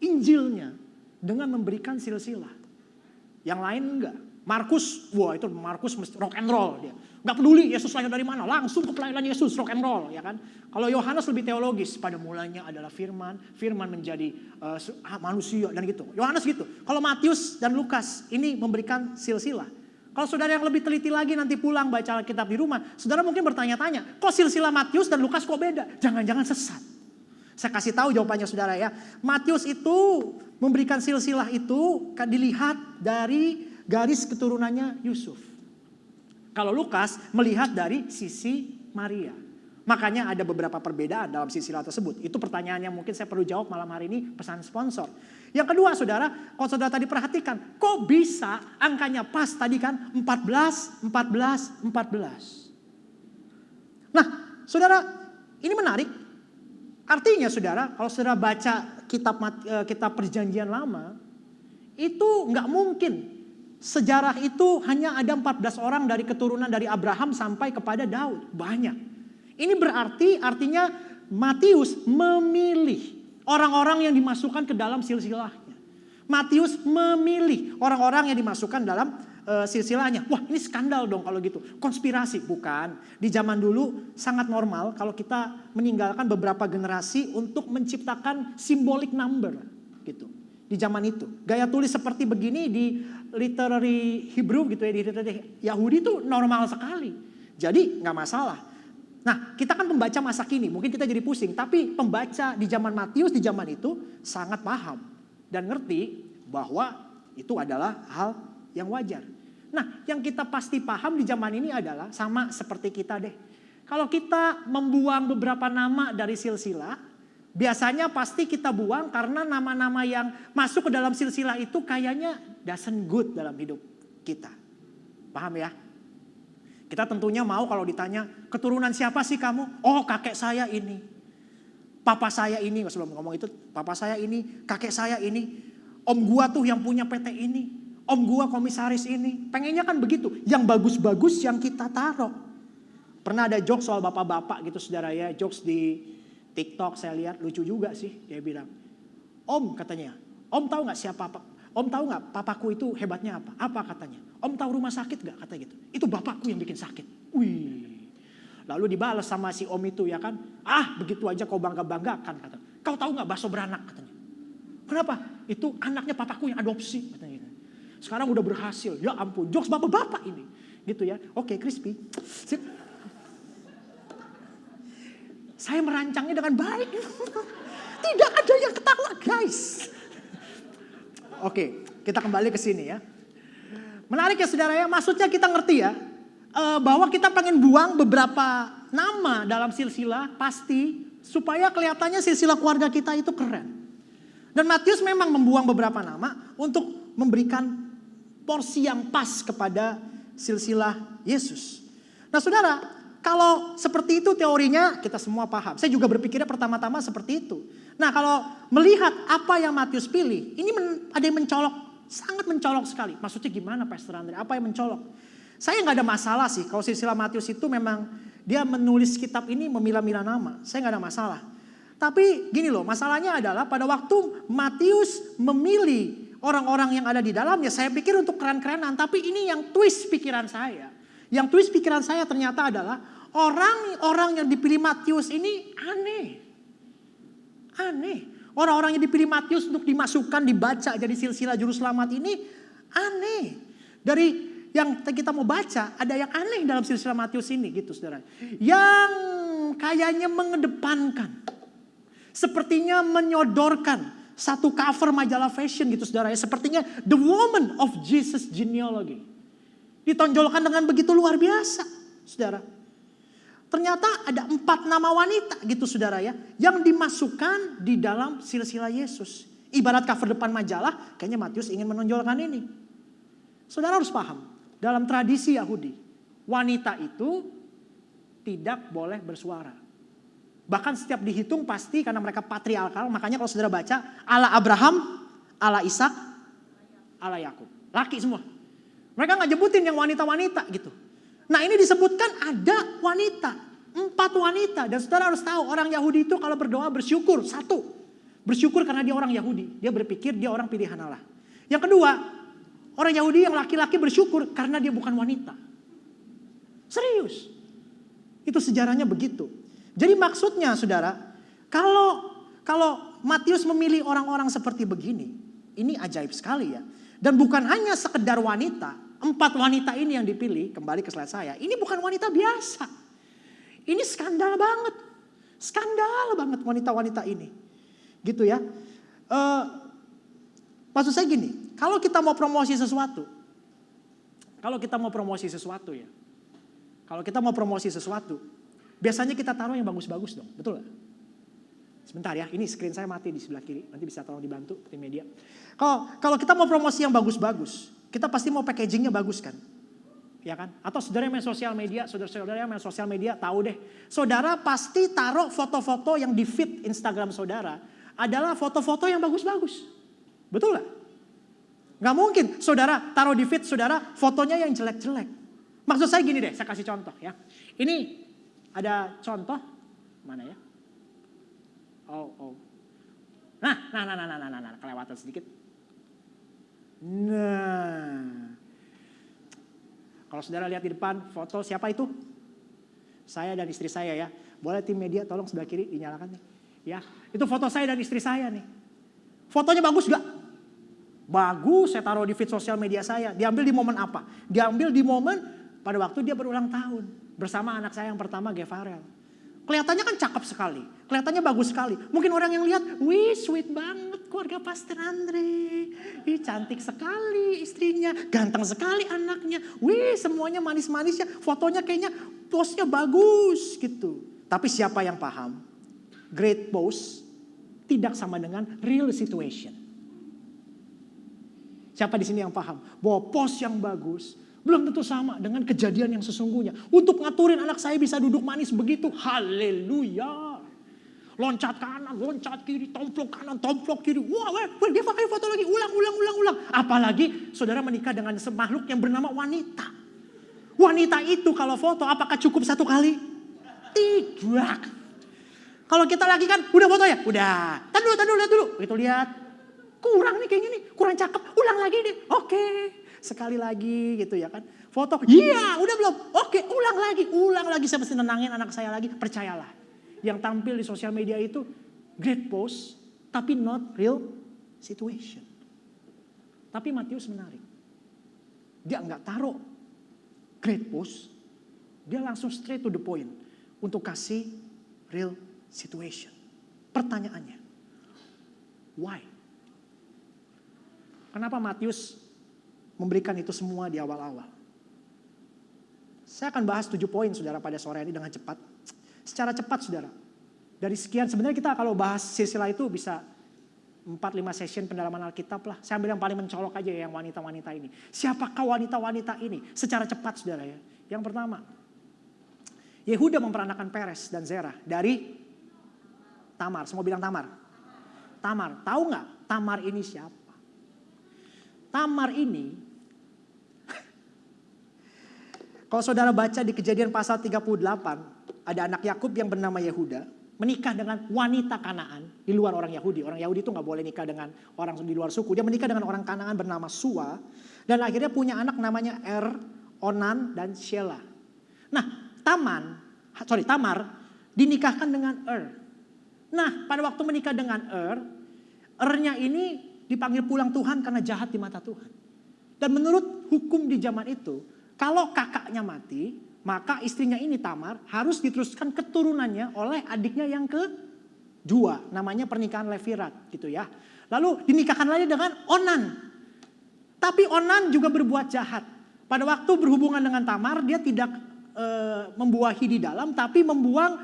Injilnya dengan memberikan silsilah. Yang lain enggak. Markus, wah itu Markus rock and roll dia. Gak peduli Yesus lahir dari mana, langsung ke pelayanan Yesus rock and roll ya kan. Kalau Yohanes lebih teologis, pada mulanya adalah firman, firman menjadi uh, manusia dan gitu. Yohanes gitu. Kalau Matius dan Lukas ini memberikan silsilah. Kalau saudara yang lebih teliti lagi nanti pulang baca kitab di rumah, saudara mungkin bertanya-tanya, kok silsilah Matius dan Lukas kok beda? Jangan-jangan sesat. Saya kasih tahu jawabannya saudara ya. Matius itu memberikan silsilah itu dilihat dari garis keturunannya Yusuf. Kalau Lukas melihat dari sisi Maria. Makanya ada beberapa perbedaan dalam silsilah tersebut. Itu pertanyaan yang mungkin saya perlu jawab malam hari ini pesan sponsor. Yang kedua saudara, kalau saudara tadi perhatikan, kok bisa angkanya pas tadi kan 14, 14, 14. Nah saudara ini menarik. Artinya saudara, kalau saudara baca kitab eh, kitab perjanjian lama, itu nggak mungkin sejarah itu hanya ada 14 orang dari keturunan dari Abraham sampai kepada Daud. Banyak. Ini berarti artinya Matius memilih orang-orang yang dimasukkan ke dalam silsilahnya. Matius memilih orang-orang yang dimasukkan dalam uh, silsilahnya. Wah ini skandal dong kalau gitu. Konspirasi. Bukan. Di zaman dulu sangat normal kalau kita meninggalkan beberapa generasi untuk menciptakan symbolic number. gitu di zaman itu. Gaya tulis seperti begini di literary Hebrew gitu ya, di literary Yahudi itu normal sekali. Jadi nggak masalah. Nah kita kan pembaca masa kini, mungkin kita jadi pusing. Tapi pembaca di zaman Matius di zaman itu sangat paham. Dan ngerti bahwa itu adalah hal yang wajar. Nah yang kita pasti paham di zaman ini adalah sama seperti kita deh. Kalau kita membuang beberapa nama dari silsilah, Biasanya pasti kita buang karena nama-nama yang masuk ke dalam silsilah itu kayaknya doesn't good dalam hidup kita. Paham ya? Kita tentunya mau kalau ditanya, keturunan siapa sih kamu? Oh kakek saya ini. Papa saya ini, sebelum ngomong itu, papa saya ini, kakek saya ini. Om gua tuh yang punya PT ini. Om gua komisaris ini. Pengennya kan begitu. Yang bagus-bagus yang kita taruh. Pernah ada jokes soal bapak-bapak gitu saudara ya. Jokes di TikTok saya lihat lucu juga sih. Dia bilang, Om katanya, Om tahu nggak siapa apa? Om tahu nggak papaku itu hebatnya apa? Apa katanya? Om tahu rumah sakit nggak kata gitu? Itu bapakku yang bikin sakit. Wih. Lalu dibalas sama si Om itu ya kan? Ah begitu aja kau bangga banggakan kata. Kau tahu nggak bakso beranak katanya? Kenapa? Itu anaknya papaku yang adopsi katanya. Gitu. Sekarang udah berhasil. Ya ampun, jokes bapak-bapak ini. Gitu ya. Oke, crispy. Sip. Saya merancangnya dengan baik. [LAUGHS] Tidak ada yang ketawa guys. Oke, kita kembali ke sini ya. Menarik ya saudara ya, maksudnya kita ngerti ya, eh, bahwa kita pengen buang beberapa nama dalam silsilah pasti supaya kelihatannya silsilah keluarga kita itu keren. Dan Matius memang membuang beberapa nama untuk memberikan porsi yang pas kepada silsilah Yesus. Nah saudara, kalau seperti itu teorinya kita semua paham. Saya juga berpikirnya pertama-tama seperti itu. Nah kalau melihat apa yang Matius pilih, ini men- ada yang mencolok, sangat mencolok sekali. Maksudnya gimana Pastor Andre? Apa yang mencolok? Saya nggak ada masalah sih kalau silsilah Matius itu memang dia menulis kitab ini memilah-milah nama. Saya nggak ada masalah. Tapi gini loh, masalahnya adalah pada waktu Matius memilih orang-orang yang ada di dalamnya, saya pikir untuk keren-kerenan. Tapi ini yang twist pikiran saya. Yang twist pikiran saya ternyata adalah orang-orang yang dipilih Matius ini aneh. Aneh. Orang-orang yang dipilih Matius untuk dimasukkan, dibaca jadi silsilah juru selamat ini aneh. Dari yang kita mau baca, ada yang aneh dalam silsilah Matius ini gitu saudara. Yang kayaknya mengedepankan. Sepertinya menyodorkan satu cover majalah fashion gitu saudara ya. Sepertinya the woman of Jesus genealogy. Ditonjolkan dengan begitu luar biasa saudara. Ternyata ada empat nama wanita gitu saudara ya. Yang dimasukkan di dalam silsilah Yesus. Ibarat cover depan majalah, kayaknya Matius ingin menonjolkan ini. Saudara harus paham, dalam tradisi Yahudi, wanita itu tidak boleh bersuara. Bahkan setiap dihitung pasti karena mereka patriarkal, makanya kalau saudara baca, Allah Abraham, Allah Ishak, Allah Yakub. Laki semua. Mereka nggak nyebutin yang wanita-wanita gitu. Nah ini disebutkan ada wanita, empat wanita. Dan saudara harus tahu orang Yahudi itu kalau berdoa bersyukur, satu. Bersyukur karena dia orang Yahudi. Dia berpikir dia orang pilihan Allah. Yang kedua, orang Yahudi yang laki-laki bersyukur karena dia bukan wanita. Serius. Itu sejarahnya begitu. Jadi maksudnya saudara, kalau kalau Matius memilih orang-orang seperti begini, ini ajaib sekali ya. Dan bukan hanya sekedar wanita, empat wanita ini yang dipilih, kembali ke slide saya, ini bukan wanita biasa. Ini skandal banget. Skandal banget wanita-wanita ini. Gitu ya. Eh, maksud saya gini, kalau kita mau promosi sesuatu, kalau kita mau promosi sesuatu ya, kalau kita mau promosi sesuatu, biasanya kita taruh yang bagus-bagus dong, betul gak? Sebentar ya, ini screen saya mati di sebelah kiri, nanti bisa tolong dibantu tim media. Kalau kalau kita mau promosi yang bagus-bagus, kita pasti mau packagingnya bagus kan? Ya kan? Atau saudara yang main sosial media, saudara-saudara yang main sosial media tahu deh. Saudara pasti taruh foto-foto yang di feed Instagram saudara adalah foto-foto yang bagus-bagus. Betul gak? Gak mungkin saudara taruh di feed saudara fotonya yang jelek-jelek. Maksud saya gini deh, saya kasih contoh ya. Ini ada contoh, mana ya? Oh, oh. Nah, nah, nah, nah, nah, nah, nah, nah, kelewatan sedikit. Nah, kalau saudara lihat di depan foto siapa itu? Saya dan istri saya ya. Boleh tim media tolong sebelah kiri dinyalakan nih. Ya, itu foto saya dan istri saya nih. Fotonya bagus gak? Bagus, saya taruh di feed sosial media saya. Diambil di momen apa? Diambil di momen pada waktu dia berulang tahun. Bersama anak saya yang pertama, Gevarel. Kelihatannya kan cakep sekali. Kelihatannya bagus sekali. Mungkin orang yang lihat, wih sweet banget keluarga Pastor Andre. Ih cantik sekali istrinya. Ganteng sekali anaknya. Wih semuanya manis-manisnya. Fotonya kayaknya postnya bagus gitu. Tapi siapa yang paham? Great post tidak sama dengan real situation. Siapa di sini yang paham bahwa post yang bagus belum tentu sama dengan kejadian yang sesungguhnya. Untuk ngaturin anak saya bisa duduk manis begitu, haleluya. Loncat kanan, loncat kiri, tomplok kanan, tomplok kiri. Wah, wah, wah dia pakai foto lagi, ulang, ulang, ulang, ulang. Apalagi saudara menikah dengan makhluk yang bernama wanita. Wanita itu kalau foto apakah cukup satu kali? Tidak. Kalau kita lagi kan, udah foto ya? Udah. Tadi dulu, tadi dulu, lihat dulu. Itu lihat. Kurang nih kayaknya nih, kurang cakep. Ulang lagi deh. Oke. Sekali lagi gitu ya kan. Foto, iya udah belum. Oke ulang lagi, ulang lagi. Saya mesti nenangin anak saya lagi. Percayalah. Yang tampil di sosial media itu great post, tapi not real situation. Tapi Matius menarik. Dia nggak taruh great post. Dia langsung straight to the point. Untuk kasih real situation. Pertanyaannya, why? Kenapa Matius memberikan itu semua di awal-awal. Saya akan bahas tujuh poin saudara pada sore ini dengan cepat. Secara cepat saudara. Dari sekian sebenarnya kita kalau bahas silsilah itu bisa 4-5 session pendalaman Alkitab lah. Saya ambil yang paling mencolok aja ya, yang wanita-wanita ini. Siapakah wanita-wanita ini? Secara cepat saudara ya. Yang pertama, Yehuda memperanakan Peres dan Zerah dari Tamar. Semua bilang Tamar. Tamar. Tahu nggak Tamar ini siapa? Tamar ini, kalau saudara baca di kejadian pasal 38, ada anak Yakub yang bernama Yehuda, menikah dengan wanita Kanaan di luar orang Yahudi. Orang Yahudi itu nggak boleh nikah dengan orang di luar suku. Dia menikah dengan orang Kanaan bernama Sua dan akhirnya punya anak namanya Er, Onan dan Shelah. Nah, Taman, sorry Tamar dinikahkan dengan Er. Nah, pada waktu menikah dengan Er, Ernya ini dipanggil pulang Tuhan karena jahat di mata Tuhan. Dan menurut hukum di zaman itu, kalau kakaknya mati, maka istrinya ini Tamar harus diteruskan keturunannya oleh adiknya yang kedua. Namanya pernikahan Levirat gitu ya. Lalu dinikahkan lagi dengan Onan. Tapi Onan juga berbuat jahat. Pada waktu berhubungan dengan Tamar, dia tidak e, membuahi di dalam, tapi membuang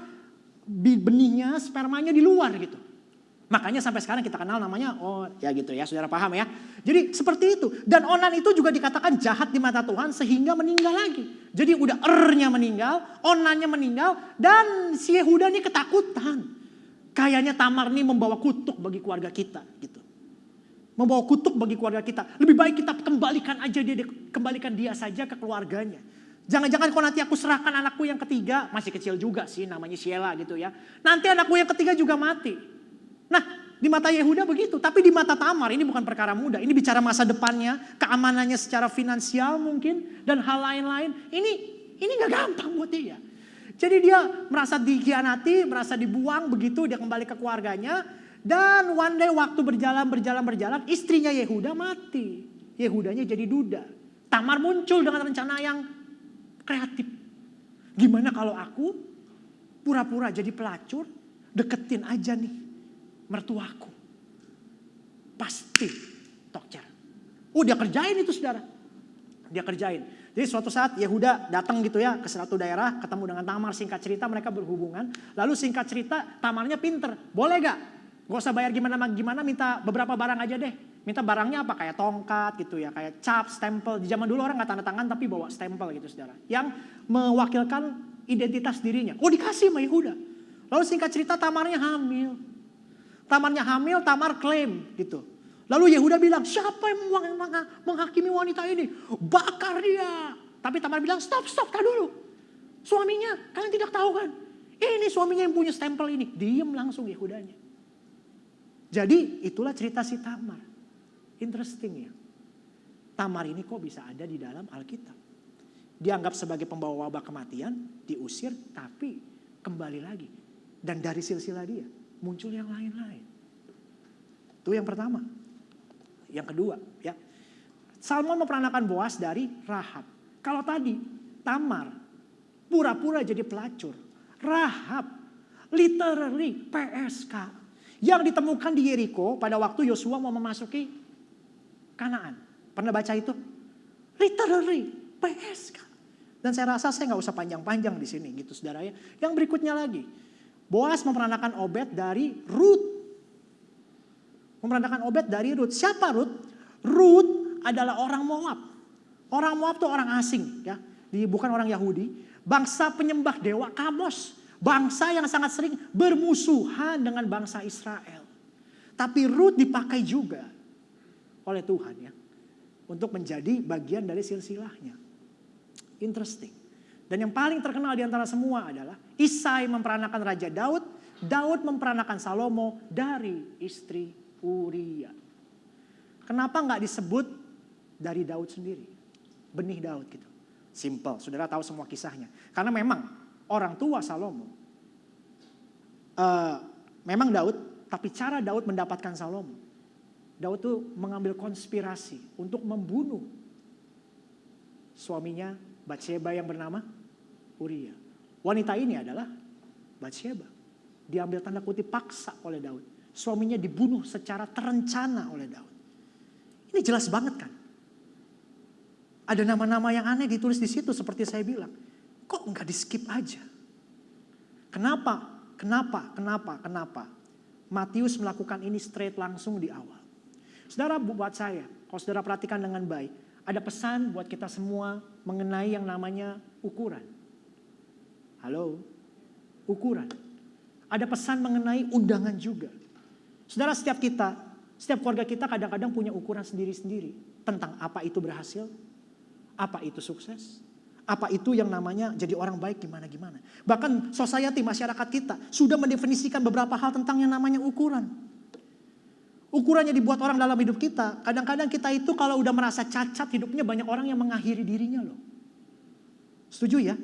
benihnya, spermanya di luar gitu. Makanya sampai sekarang kita kenal namanya, oh ya gitu ya, saudara paham ya. Jadi seperti itu. Dan Onan itu juga dikatakan jahat di mata Tuhan sehingga meninggal lagi. Jadi udah ernya meninggal, Onannya meninggal, dan si Yehuda ini ketakutan. Kayaknya Tamar ini membawa kutuk bagi keluarga kita gitu. Membawa kutuk bagi keluarga kita. Lebih baik kita kembalikan aja dia, kembalikan dia saja ke keluarganya. Jangan-jangan kalau nanti aku serahkan anakku yang ketiga, masih kecil juga sih namanya Sheila gitu ya. Nanti anakku yang ketiga juga mati. Nah, di mata Yehuda begitu, tapi di mata Tamar ini bukan perkara mudah. Ini bicara masa depannya, keamanannya secara finansial mungkin dan hal lain-lain. Ini ini nggak gampang buat dia. Jadi dia merasa dikhianati, merasa dibuang begitu, dia kembali ke keluarganya dan one day waktu berjalan berjalan berjalan, istrinya Yehuda mati. Yehudanya jadi duda. Tamar muncul dengan rencana yang kreatif. Gimana kalau aku pura-pura jadi pelacur, deketin aja nih mertuaku. Pasti tokcer. Oh dia kerjain itu saudara. Dia kerjain. Jadi suatu saat Yehuda datang gitu ya ke suatu daerah, ketemu dengan Tamar, singkat cerita mereka berhubungan. Lalu singkat cerita Tamarnya pinter, boleh gak? Gak usah bayar gimana gimana, minta beberapa barang aja deh. Minta barangnya apa? Kayak tongkat gitu ya, kayak cap, stempel. Di zaman dulu orang gak tanda tangan tapi bawa stempel gitu saudara. Yang mewakilkan identitas dirinya. Oh dikasih sama Yehuda. Lalu singkat cerita Tamarnya hamil. Tamarnya hamil, Tamar klaim gitu. Lalu Yehuda bilang, siapa yang menghakimi wanita ini? Bakar dia. Tapi Tamar bilang, stop, stop, tak dulu. Suaminya, kalian tidak tahu kan? Ini suaminya yang punya stempel ini. Diem langsung Yehudanya. Jadi itulah cerita si Tamar. Interesting ya. Tamar ini kok bisa ada di dalam Alkitab. Dianggap sebagai pembawa wabah kematian, diusir, tapi kembali lagi. Dan dari silsilah dia muncul yang lain-lain. Itu yang pertama. Yang kedua, ya. Salmon memperanakan Boas dari Rahab. Kalau tadi Tamar pura-pura jadi pelacur. Rahab literally PSK yang ditemukan di Yeriko pada waktu Yosua mau memasuki Kanaan. Pernah baca itu? Literally PSK. Dan saya rasa saya nggak usah panjang-panjang di sini gitu saudara ya. Yang berikutnya lagi, Boas memperanakan Obed dari Ruth. Memperanakan Obed dari Ruth. Siapa Ruth? Ruth adalah orang Moab. Orang Moab itu orang asing ya. Bukan orang Yahudi. Bangsa penyembah dewa Kamos. Bangsa yang sangat sering bermusuhan dengan bangsa Israel. Tapi Ruth dipakai juga oleh Tuhan ya. Untuk menjadi bagian dari silsilahnya. Interesting. Dan yang paling terkenal di antara semua adalah Isai memperanakan Raja Daud, Daud memperanakan Salomo dari istri Uria. Kenapa nggak disebut dari Daud sendiri? Benih Daud gitu. Simple, saudara tahu semua kisahnya. Karena memang orang tua Salomo, uh, memang Daud, tapi cara Daud mendapatkan Salomo. Daud tuh mengambil konspirasi untuk membunuh suaminya Bathsheba yang bernama Uria. Wanita ini adalah Bathsheba. Diambil tanda kutip paksa oleh Daud. Suaminya dibunuh secara terencana oleh Daud. Ini jelas banget kan? Ada nama-nama yang aneh ditulis di situ seperti saya bilang. Kok nggak di skip aja? Kenapa? Kenapa? Kenapa? Kenapa? Matius melakukan ini straight langsung di awal. Saudara buat saya, kalau saudara perhatikan dengan baik, ada pesan buat kita semua mengenai yang namanya ukuran. Halo? Ukuran. Ada pesan mengenai undangan juga. Saudara setiap kita, setiap keluarga kita kadang-kadang punya ukuran sendiri-sendiri. Tentang apa itu berhasil, apa itu sukses, apa itu yang namanya jadi orang baik gimana-gimana. Bahkan society, masyarakat kita sudah mendefinisikan beberapa hal tentang yang namanya ukuran. Ukurannya dibuat orang dalam hidup kita. Kadang-kadang kita itu kalau udah merasa cacat hidupnya banyak orang yang mengakhiri dirinya loh. Setuju ya?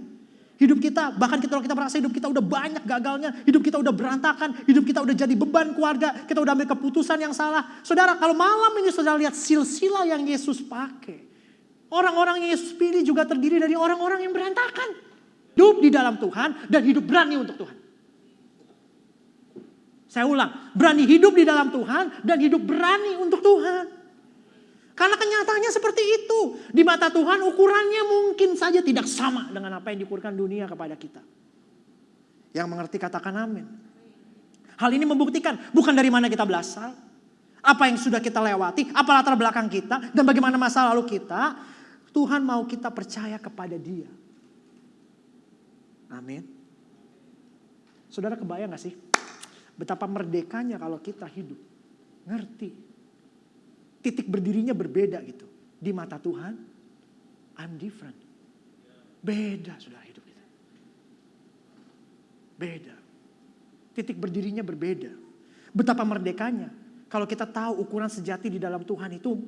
Hidup kita, bahkan kita kita merasa hidup kita udah banyak gagalnya, hidup kita udah berantakan, hidup kita udah jadi beban keluarga, kita udah ambil keputusan yang salah. Saudara, kalau malam ini saudara lihat silsilah yang Yesus pakai. Orang-orang yang Yesus pilih juga terdiri dari orang-orang yang berantakan. Hidup di dalam Tuhan dan hidup berani untuk Tuhan. Saya ulang, berani hidup di dalam Tuhan dan hidup berani untuk Tuhan. Karena kenyataannya seperti itu. Di mata Tuhan ukurannya mungkin saja tidak sama dengan apa yang diukurkan dunia kepada kita. Yang mengerti katakan amin. Hal ini membuktikan bukan dari mana kita berasal. Apa yang sudah kita lewati, apa latar belakang kita, dan bagaimana masa lalu kita. Tuhan mau kita percaya kepada dia. Amin. Saudara kebayang gak sih? Betapa merdekanya kalau kita hidup. Ngerti. Titik berdirinya berbeda gitu. Di mata Tuhan, I'm different. Beda saudara hidup kita. Beda. Titik berdirinya berbeda. Betapa merdekanya. Kalau kita tahu ukuran sejati di dalam Tuhan itu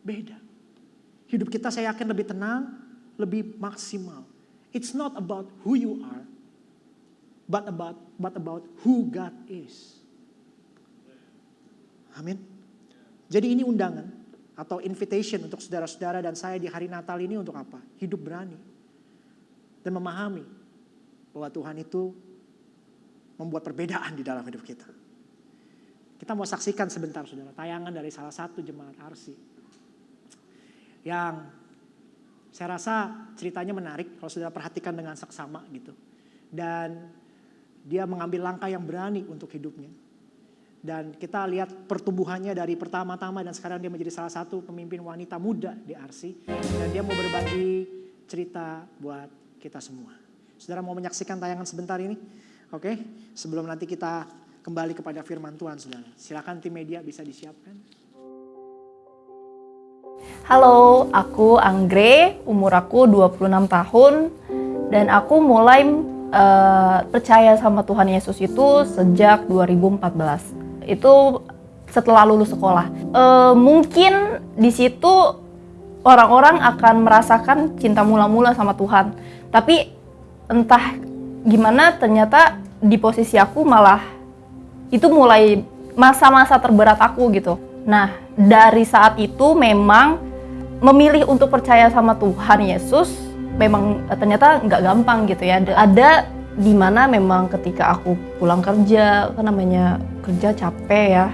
beda. Hidup kita saya yakin lebih tenang, lebih maksimal. It's not about who you are, but about but about who God is. Amin. Jadi ini undangan atau invitation untuk saudara-saudara dan saya di hari Natal ini untuk apa? Hidup berani dan memahami bahwa Tuhan itu membuat perbedaan di dalam hidup kita. Kita mau saksikan sebentar saudara tayangan dari salah satu jemaat Arsi yang saya rasa ceritanya menarik kalau saudara perhatikan dengan seksama gitu. Dan dia mengambil langkah yang berani untuk hidupnya. Dan kita lihat pertumbuhannya dari pertama-tama dan sekarang dia menjadi salah satu pemimpin wanita muda di Arsi. Dan dia mau berbagi cerita buat kita semua. Saudara mau menyaksikan tayangan sebentar ini? Oke, sebelum nanti kita kembali kepada firman Tuhan saudara. Silakan tim media bisa disiapkan. Halo, aku Anggre, umur aku 26 tahun dan aku mulai uh, percaya sama Tuhan Yesus itu sejak 2014. Itu setelah lulus sekolah. Uh, mungkin di situ orang-orang akan merasakan cinta mula-mula sama Tuhan. Tapi entah gimana ternyata di posisi aku malah itu mulai masa-masa terberat aku gitu. Nah, dari saat itu memang memilih untuk percaya sama Tuhan Yesus memang ternyata nggak gampang gitu ya. Ada di mana memang ketika aku pulang kerja, kan namanya kerja capek ya,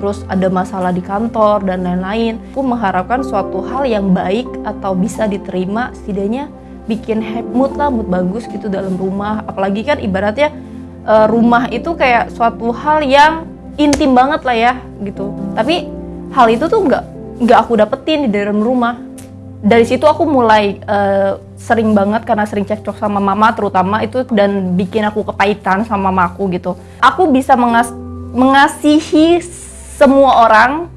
terus ada masalah di kantor dan lain-lain. Aku mengharapkan suatu hal yang baik atau bisa diterima, setidaknya bikin mood lah, mood bagus gitu dalam rumah. Apalagi kan ibaratnya eh, rumah itu kayak suatu hal yang intim banget lah ya gitu. Tapi hal itu tuh nggak nggak aku dapetin di dalam rumah dari situ aku mulai uh, sering banget karena sering cekcok sama mama terutama itu dan bikin aku kepahitan sama mamaku gitu. Aku bisa mengas mengasihi semua orang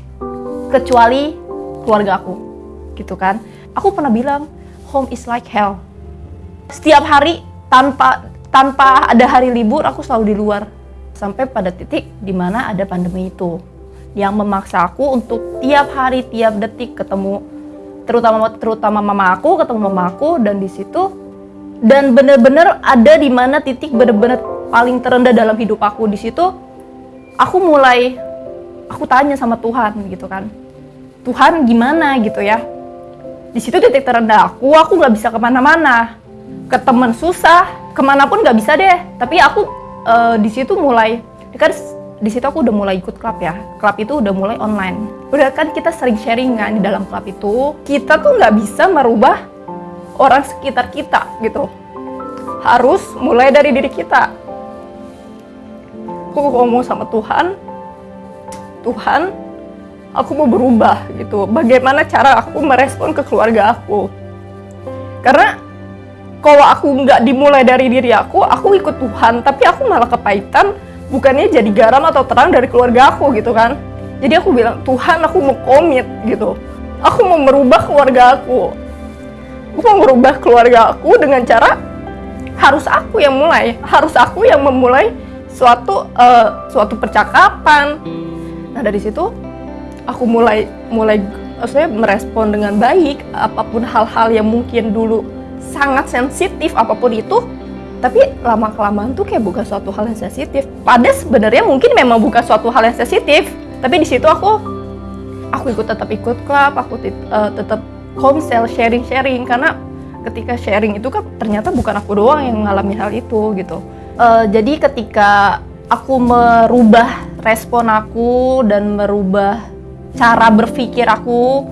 kecuali keluarga aku gitu kan. Aku pernah bilang home is like hell. Setiap hari tanpa tanpa ada hari libur aku selalu di luar. Sampai pada titik di mana ada pandemi itu yang memaksa aku untuk tiap hari, tiap detik ketemu terutama terutama mama aku, ketemu mama aku dan di situ dan bener-bener ada di mana titik bener-bener paling terendah dalam hidup aku. Di situ aku mulai aku tanya sama Tuhan gitu kan. Tuhan gimana gitu ya? Di situ titik terendah aku aku nggak bisa ke mana-mana. Ke temen susah ke mana pun nggak bisa deh. Tapi aku uh, di situ mulai kan di situ aku udah mulai ikut klub ya. Klub itu udah mulai online. Udah kan kita sering sharing kan di dalam klub itu. Kita tuh nggak bisa merubah orang sekitar kita gitu. Harus mulai dari diri kita. Aku ngomong sama Tuhan, Tuhan, aku mau berubah gitu. Bagaimana cara aku merespon ke keluarga aku? Karena kalau aku nggak dimulai dari diri aku, aku ikut Tuhan, tapi aku malah kepahitan bukannya jadi garam atau terang dari keluarga aku gitu kan. Jadi aku bilang Tuhan aku mau komit gitu. Aku mau merubah keluarga aku. Aku mau merubah keluarga aku dengan cara harus aku yang mulai. Harus aku yang memulai suatu uh, suatu percakapan. Nah dari situ aku mulai mulai maksudnya merespon dengan baik apa pun hal-hal yang mungkin dulu sangat sensitif apa pun itu tapi lama kelamaan tuh kayak bukan suatu hal yang sensitif. Pada sebenarnya mungkin memang bukan suatu hal yang sensitif tapi di situ aku aku ikut tetap ikut klub aku uh, tetap komsel sharing sharing karena ketika sharing itu kan ternyata bukan aku doang yang mengalami hal itu gitu. Uh, jadi ketika aku merubah respon aku dan merubah cara berpikir aku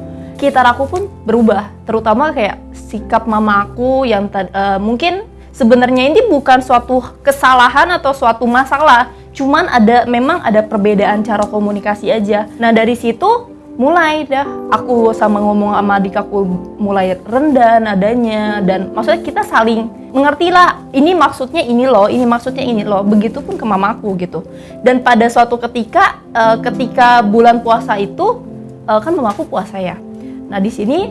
sekitar aku pun berubah. Terutama kayak sikap mama aku yang uh, mungkin sebenarnya ini bukan suatu kesalahan atau suatu masalah, cuman ada memang ada perbedaan cara komunikasi aja. Nah dari situ mulai dah aku sama ngomong sama adik aku mulai rendah nadanya dan maksudnya kita saling mengerti lah ini maksudnya ini loh ini maksudnya ini loh begitupun ke mamaku gitu dan pada suatu ketika uh, ketika bulan puasa itu uh, kan mamaku puasa ya nah di sini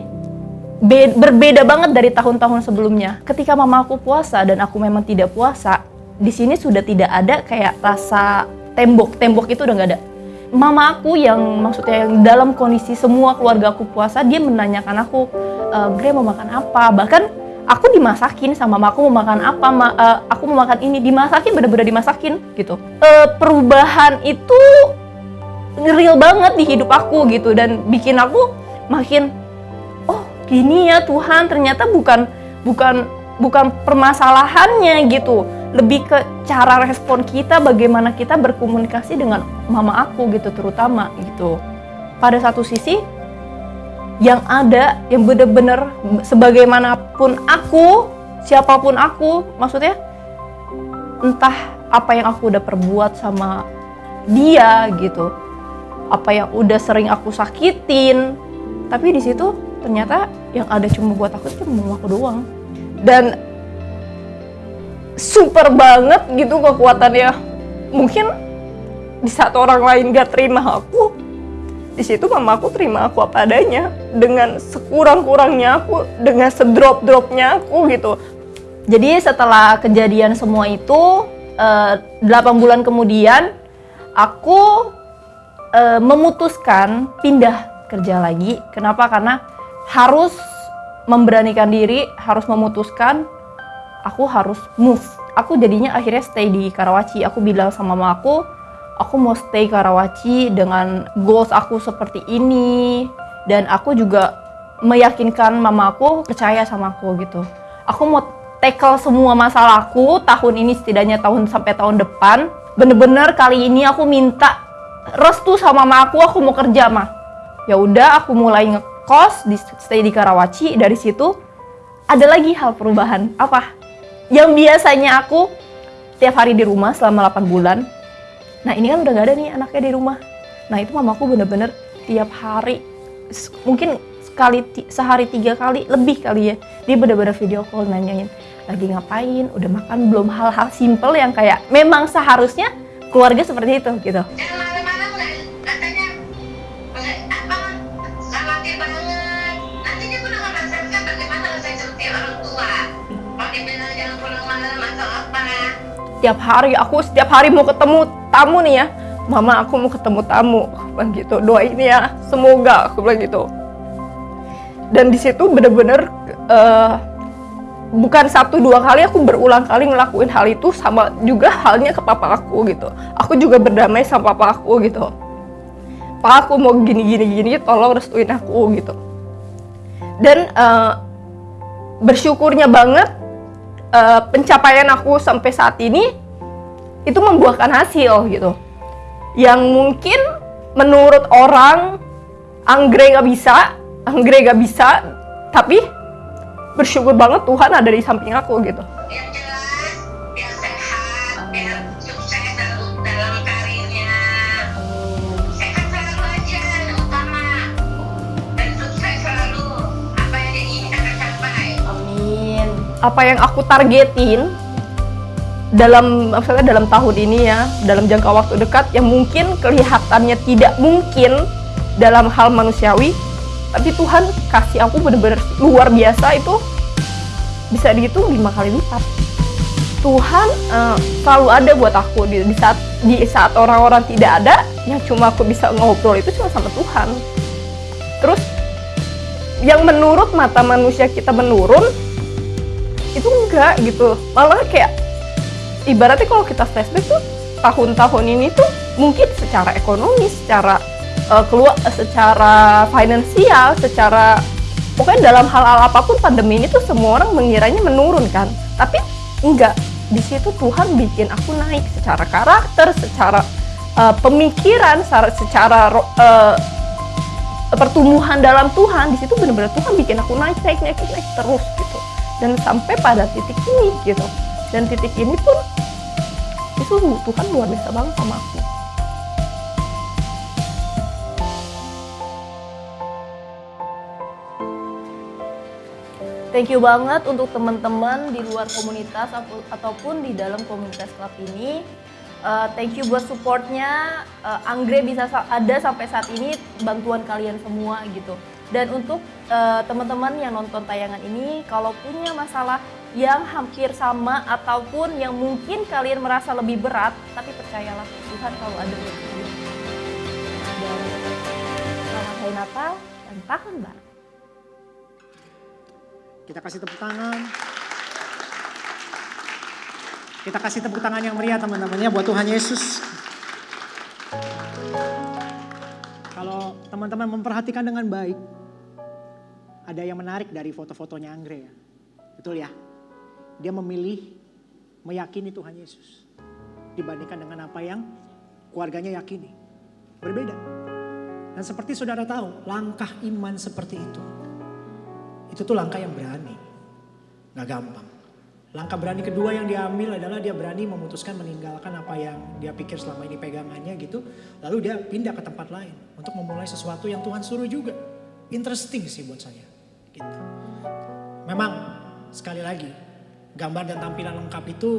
be berbeda banget dari tahun-tahun sebelumnya. Ketika mama aku puasa dan aku memang tidak puasa, di sini sudah tidak ada kayak rasa tembok. Tembok itu udah nggak ada. Mama aku yang maksudnya yang dalam kondisi semua keluarga aku puasa, dia menanyakan aku, e, Gre mau makan apa? Bahkan aku dimasakin sama mama aku mau makan apa, ma uh, aku mau makan ini, dimasakin bener-bener dimasakin gitu. Uh, perubahan itu real banget di hidup aku gitu dan bikin aku makin gini ya Tuhan ternyata bukan bukan bukan permasalahannya gitu. Lebih ke cara respon kita bagaimana kita berkomunikasi dengan mama aku gitu terutama gitu. Pada satu sisi yang ada yang bener-bener sebagaimanapun aku siapa pun aku maksudnya entah apa yang aku udah perbuat sama dia gitu. Apa yang udah sering aku sakitin. Tapi di situ ternyata yang ada cuma buat aku cuma aku doang. Dan super banget gitu kekuatannya. Mungkin di saat orang lain gak terima aku di situ mama aku terima aku apa adanya. Dengan sekurang-kurangnya aku dengan sedrop-dropnya aku gitu. Jadi setelah kejadian semua itu eh, 8 bulan kemudian aku uh, memutuskan pindah kerja lagi. Kenapa? Karena harus memberanikan diri, harus memutuskan aku harus move. Aku jadinya akhirnya stay di Karawaci. Aku bilang sama mama aku, aku mau stay Karawaci dengan goals aku seperti ini dan aku juga meyakinkan mama aku percaya sama aku gitu. Aku mau tackle semua masalahku tahun ini setidaknya tahun sampai tahun depan. Bener-bener kali ini aku minta restu sama mama aku, aku mau kerja mah. Ya udah, aku mulai kos di stay di Karawaci dari situ ada lagi hal perubahan. Apa? Yang biasanya aku tiap hari di rumah selama 8 bulan. Nah ini kan udah gak ada nih anaknya di rumah. Nah itu mamaku bener-bener tiap hari mungkin sekali sehari tiga kali lebih kali ya. Dia bener-bener video call nanyain lagi ngapain? Udah makan belum? Hal-hal simple yang kayak memang seharusnya keluarga seperti itu gitu setiap hari aku setiap hari mau ketemu tamu nih ya. Mama aku mau ketemu tamu. Aku bilang gitu doain ya semoga. Aku bilang gitu. Dan di situ bener-bener uh, bukan satu dua kali aku berulang kali ngelakuin hal itu sama juga halnya ke papa aku gitu. Aku juga berdamai sama papa aku gitu. Papa aku mau gini gini gini tolong restuin aku gitu. Dan uh, bersyukurnya banget uh, pencapaian aku sampai saat ini itu membuahkan hasil gitu. yang mungkin menurut orang Anggre nggak bisa, Anggre nggak bisa, tapi bersyukur banget Tuhan ada di samping aku gitu. Apa yang aku targetin dalam maksudnya dalam tahun ini ya, dalam jangka waktu dekat yang mungkin kelihatannya tidak mungkin dalam hal manusiawi, tapi Tuhan kasih aku bener-bener luar biasa itu bisa dihitung lima kali lipat. Tuhan eh, selalu ada buat aku di, di saat di saat orang-orang tidak ada, yang cuma aku bisa ngobrol itu cuma sama Tuhan. Terus yang menurut mata manusia kita menurun itu enggak gitu. Malah kayak ibaratnya kalau kita flashback tuh tahun-tahun ini tuh mungkin secara ekonomi secara eh, keluar secara finansial secara pokoknya dalam hal-hal apa pun pandemi ini tuh semua orang mengiranya menurun kan. Tapi enggak di situ Tuhan bikin aku naik secara karakter secara eh, pemikiran secara, secara eh, pertumbuhan dalam Tuhan. Di situ benar-benar Tuhan bikin aku naik naik naik naik terus gitu dan sampai pada titik ini gitu dan titik ini pun itu Tuhan luar biasa banget sama aku Thank you banget untuk teman-teman di luar komunitas ataupun di dalam komunitas klub ini. Uh, thank you buat supportnya. Uh, Anggre bisa sa- ada sampai saat ini bantuan kalian semua gitu. Dan untuk uh, teman-teman yang nonton tayangan ini, kalau punya masalah yang hampir sama ataupun yang mungkin kalian merasa lebih berat, tapi percayalah Tuhan kalau ada. Dan selamat hari Natal dan tahun baru. Kita kasih tepuk tangan. Kita kasih tepuk tangan yang meriah teman-temannya buat Tuhan Yesus. Kalau teman-teman memperhatikan dengan baik, ada yang menarik dari foto-fotonya Anggre ya. Betul ya? Dia memilih meyakini Tuhan Yesus. Dibandingkan dengan apa yang keluarganya yakini. Berbeda. Dan seperti saudara tahu, langkah iman seperti itu itu tuh langkah yang berani. Gak gampang. Langkah berani kedua yang diambil adalah dia berani memutuskan meninggalkan apa yang dia pikir selama ini pegangannya gitu. Lalu dia pindah ke tempat lain untuk memulai sesuatu yang Tuhan suruh juga. Interesting sih buat saya. Gitu. Memang sekali lagi gambar dan tampilan lengkap itu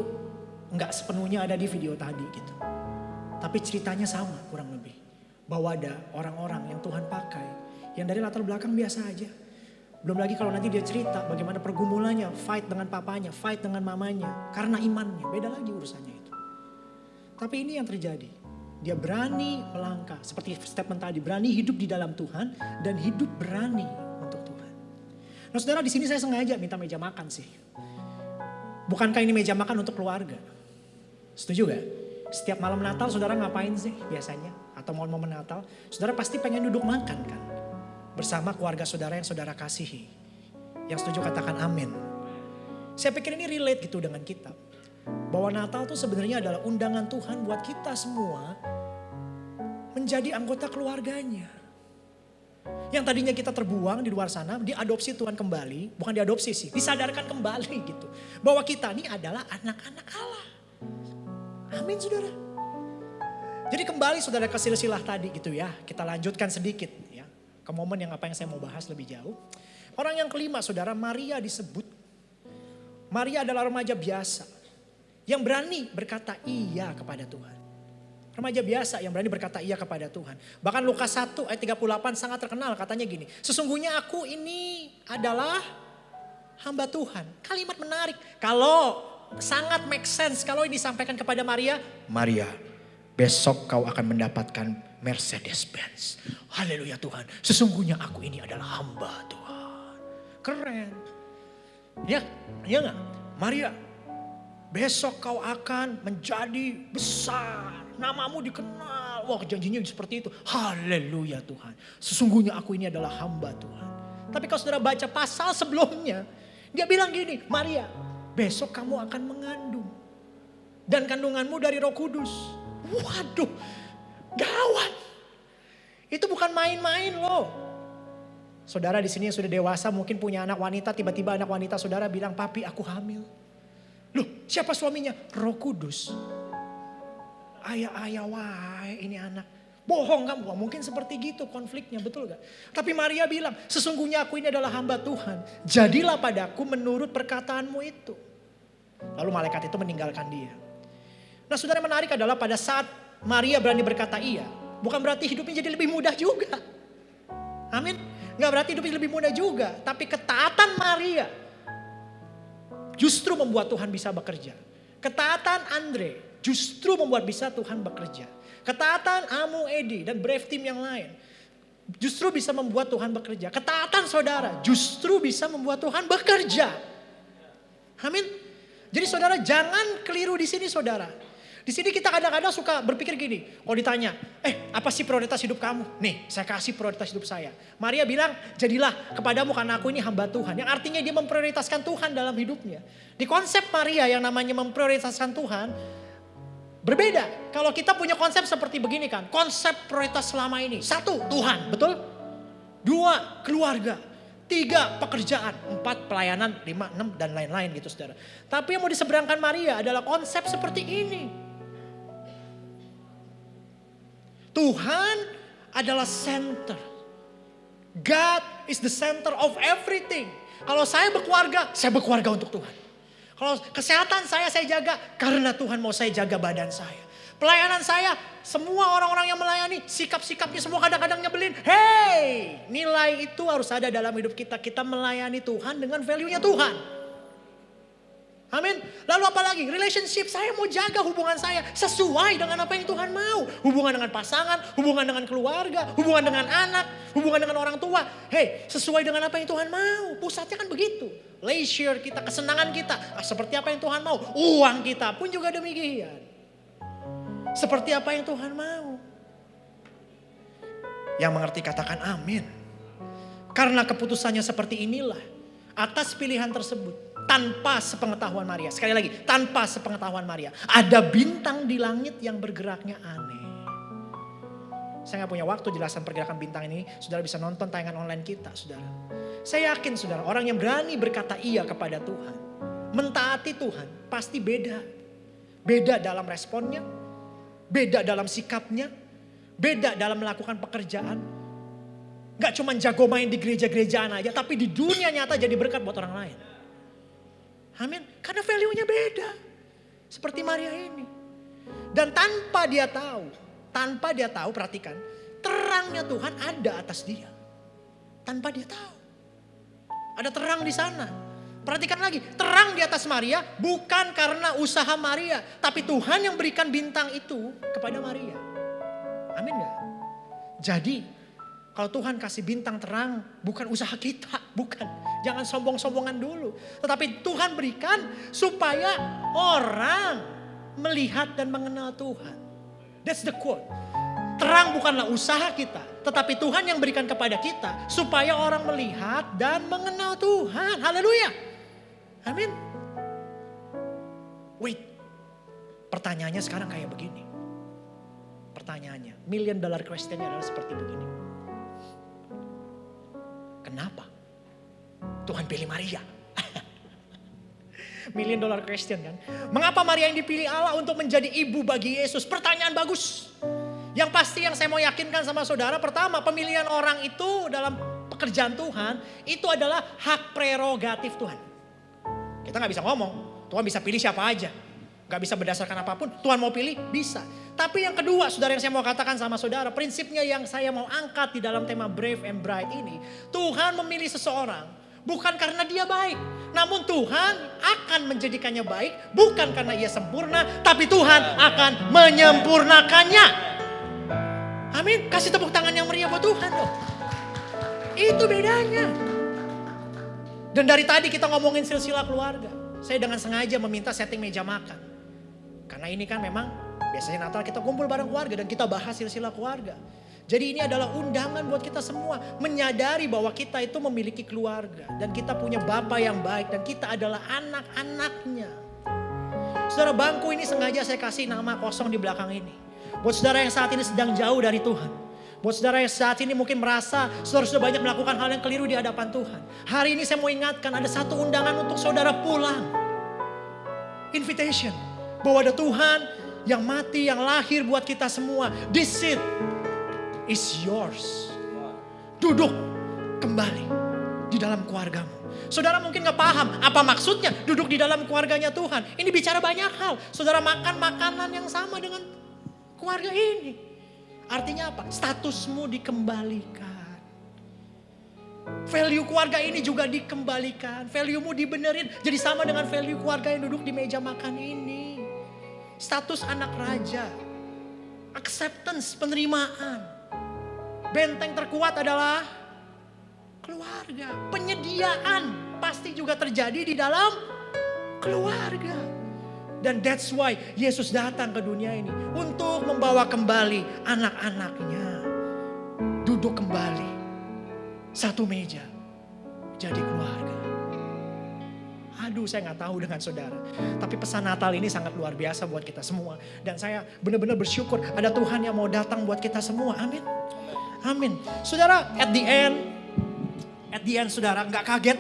nggak sepenuhnya ada di video tadi gitu. Tapi ceritanya sama kurang lebih. Bahwa ada orang-orang yang Tuhan pakai yang dari latar belakang biasa aja. Belum lagi kalau nanti dia cerita bagaimana pergumulannya, fight dengan papanya, fight dengan mamanya. Karena imannya, beda lagi urusannya itu. Tapi ini yang terjadi. Dia berani melangkah, seperti statement tadi, berani hidup di dalam Tuhan dan hidup berani. Nah saudara di sini saya sengaja minta meja makan sih. Bukankah ini meja makan untuk keluarga? Setuju gak? Setiap malam Natal saudara ngapain sih biasanya? Atau momen-momen Natal? Saudara pasti pengen duduk makan kan? Bersama keluarga saudara yang saudara kasihi. Yang setuju katakan amin. Saya pikir ini relate gitu dengan kita. Bahwa Natal itu sebenarnya adalah undangan Tuhan buat kita semua menjadi anggota keluarganya. Yang tadinya kita terbuang di luar sana, diadopsi Tuhan kembali, bukan diadopsi sih, disadarkan kembali [LAUGHS] gitu. Bahwa kita ini adalah anak-anak Allah. Amin saudara. Jadi kembali saudara ke silsilah tadi gitu ya, kita lanjutkan sedikit ya. Ke momen yang apa yang saya mau bahas lebih jauh. Orang yang kelima saudara, Maria disebut. Maria adalah remaja biasa. Yang berani berkata iya kepada Tuhan. Remaja biasa yang berani berkata iya kepada Tuhan. Bahkan Lukas 1 ayat 38 sangat terkenal katanya gini. Sesungguhnya aku ini adalah hamba Tuhan. Kalimat menarik. Kalau sangat make sense kalau ini disampaikan kepada Maria. Maria besok kau akan mendapatkan Mercedes Benz. Haleluya Tuhan. Sesungguhnya aku ini adalah hamba Tuhan. Keren. Ya, iya gak? Maria, besok kau akan menjadi besar. Namamu dikenal. Wah janjinya seperti itu. Haleluya Tuhan. Sesungguhnya aku ini adalah hamba Tuhan. Tapi kalau saudara baca pasal sebelumnya. Dia bilang gini, Maria besok kamu akan mengandung. Dan kandunganmu dari roh kudus. Waduh, Gawat. Itu bukan main-main loh. Saudara di sini yang sudah dewasa mungkin punya anak wanita, tiba-tiba anak wanita saudara bilang, "Papi, aku hamil." Loh, siapa suaminya? Roh Kudus. Ayah-ayah wae ini anak. Bohong? Wah, mungkin seperti gitu konfliknya, betul gak? Tapi Maria bilang, sesungguhnya aku ini adalah hamba Tuhan. Jadilah padaku menurut perkataanmu itu. Lalu malaikat itu meninggalkan dia. Nah saudara menarik adalah pada saat Maria berani berkata iya. Bukan berarti hidupnya jadi lebih mudah juga. Amin. Gak berarti hidupnya lebih mudah juga. Tapi ketaatan Maria justru membuat Tuhan bisa bekerja. Ketaatan Andre justru membuat bisa Tuhan bekerja. Ketaatan Amu Edi dan Brave Team yang lain justru bisa membuat Tuhan bekerja. Ketaatan saudara justru bisa membuat Tuhan bekerja. Amin. Jadi saudara jangan keliru di sini saudara. Di sini kita kadang-kadang suka berpikir gini. Kalau ditanya, eh apa sih prioritas hidup kamu? Nih saya kasih prioritas hidup saya. Maria bilang, jadilah kepadamu karena aku ini hamba Tuhan. Yang artinya dia memprioritaskan Tuhan dalam hidupnya. Di konsep Maria yang namanya memprioritaskan Tuhan, Berbeda. Kalau kita punya konsep seperti begini kan. Konsep prioritas selama ini. Satu, Tuhan. Betul? Dua, keluarga. Tiga, pekerjaan. Empat, pelayanan. Lima, enam, dan lain-lain gitu saudara. Tapi yang mau diseberangkan Maria adalah konsep seperti ini. Tuhan adalah center. God is the center of everything. Kalau saya berkeluarga, saya berkeluarga untuk Tuhan. Kalau kesehatan saya saya jaga karena Tuhan mau saya jaga badan saya. Pelayanan saya, semua orang-orang yang melayani, sikap-sikapnya semua kadang-kadang nyebelin. Hey, nilai itu harus ada dalam hidup kita. Kita melayani Tuhan dengan value-nya Tuhan. Amin. Lalu apa lagi? Relationship saya mau jaga hubungan saya sesuai dengan apa yang Tuhan mau. Hubungan dengan pasangan, hubungan dengan keluarga, hubungan dengan anak, hubungan dengan orang tua. Hei, sesuai dengan apa yang Tuhan mau. Pusatnya kan begitu. Leisure kita, kesenangan kita. Ah, seperti apa yang Tuhan mau. Uang kita pun juga demikian. Seperti apa yang Tuhan mau. Yang mengerti katakan amin. Karena keputusannya seperti inilah. Atas pilihan tersebut tanpa sepengetahuan Maria. Sekali lagi, tanpa sepengetahuan Maria. Ada bintang di langit yang bergeraknya aneh. Saya nggak punya waktu jelasan pergerakan bintang ini. Saudara bisa nonton tayangan online kita, saudara. Saya yakin, saudara, orang yang berani berkata iya kepada Tuhan, mentaati Tuhan, pasti beda. Beda dalam responnya, beda dalam sikapnya, beda dalam melakukan pekerjaan. Gak cuma jago main di gereja-gerejaan aja, tapi di dunia nyata jadi berkat buat orang lain. Amin. Karena value-nya beda. Seperti Maria ini. Dan tanpa dia tahu, tanpa dia tahu perhatikan, terangnya Tuhan ada atas dia. Tanpa dia tahu. Ada terang di sana. Perhatikan lagi, terang di atas Maria bukan karena usaha Maria, tapi Tuhan yang berikan bintang itu kepada Maria. Amin gak? Jadi kalau Tuhan kasih bintang terang, bukan usaha kita, [LAUGHS] bukan. Jangan sombong-sombongan dulu. Tetapi Tuhan berikan supaya orang melihat dan mengenal Tuhan. That's the quote. Terang bukanlah usaha kita, tetapi Tuhan yang berikan kepada kita supaya orang melihat dan mengenal Tuhan. Haleluya. Amin. Wait. Pertanyaannya sekarang kayak begini. Pertanyaannya, million dollar questionnya adalah seperti begini. Kenapa? Tuhan pilih Maria. [LAUGHS] Million dollar question kan. Mengapa Maria yang dipilih Allah untuk menjadi ibu bagi Yesus? Pertanyaan bagus. Yang pasti yang saya mau yakinkan sama saudara, pertama pemilihan orang itu dalam pekerjaan Tuhan, itu adalah hak prerogatif Tuhan. Kita nggak bisa ngomong, Tuhan bisa pilih siapa aja. Gak bisa berdasarkan apa pun, Tuhan mau pilih, bisa. Tapi yang kedua, saudara yang saya mau katakan sama saudara, prinsipnya yang saya mau angkat di dalam tema Brave and Bright ini. Tuhan memilih seseorang, bukan karena dia baik. Namun Tuhan akan menjadikannya baik, bukan karena ia sempurna, tapi Tuhan akan menyempurnakannya. Amin, kasih tepuk tangan yang meriah buat Tuhan dong. Itu bedanya. Dan dari tadi kita ngomongin silsilah keluarga. Saya dengan sengaja meminta setting meja makan. Karena ini kan memang biasanya Natal kita kumpul bareng keluarga dan kita bahas silsilah keluarga. Jadi ini adalah undangan buat kita semua menyadari bahwa kita itu memiliki keluarga dan kita punya bapak yang baik dan kita adalah anak-anaknya. Saudara bangku ini sengaja saya kasih nama kosong di belakang ini. Buat saudara yang saat ini sedang jauh dari Tuhan. Buat saudara yang saat ini mungkin merasa saudara sudah banyak melakukan hal yang keliru di hadapan Tuhan. Hari ini saya mau ingatkan ada satu undangan untuk saudara pulang. Invitation. Bahwa ada Tuhan yang mati, yang lahir buat kita semua. This seat is yours. Duduk kembali di dalam keluargamu. Saudara mungkin nggak paham apa maksudnya duduk di dalam keluarganya Tuhan. Ini bicara banyak hal. Saudara makan makanan yang sama dengan keluarga ini. Artinya apa? Statusmu dikembalikan. Value keluarga ini juga dikembalikan. Value-mu dibenerin. Jadi sama dengan value keluarga yang duduk di meja makan ini. Status anak raja. Acceptance, penerimaan. Benteng terkuat adalah keluarga. Penyediaan pasti juga terjadi di dalam keluarga. Dan that's why Yesus datang ke dunia ini untuk membawa kembali anak-anaknya. Duduk kembali satu meja jadi keluarga. Aduh saya nggak tahu dengan saudara. Tapi pesan Natal ini sangat luar biasa buat kita semua. Dan saya benar-benar bersyukur ada Tuhan yang mau datang buat kita semua. Amin. Amin. Saudara, at the end, at the end saudara nggak kaget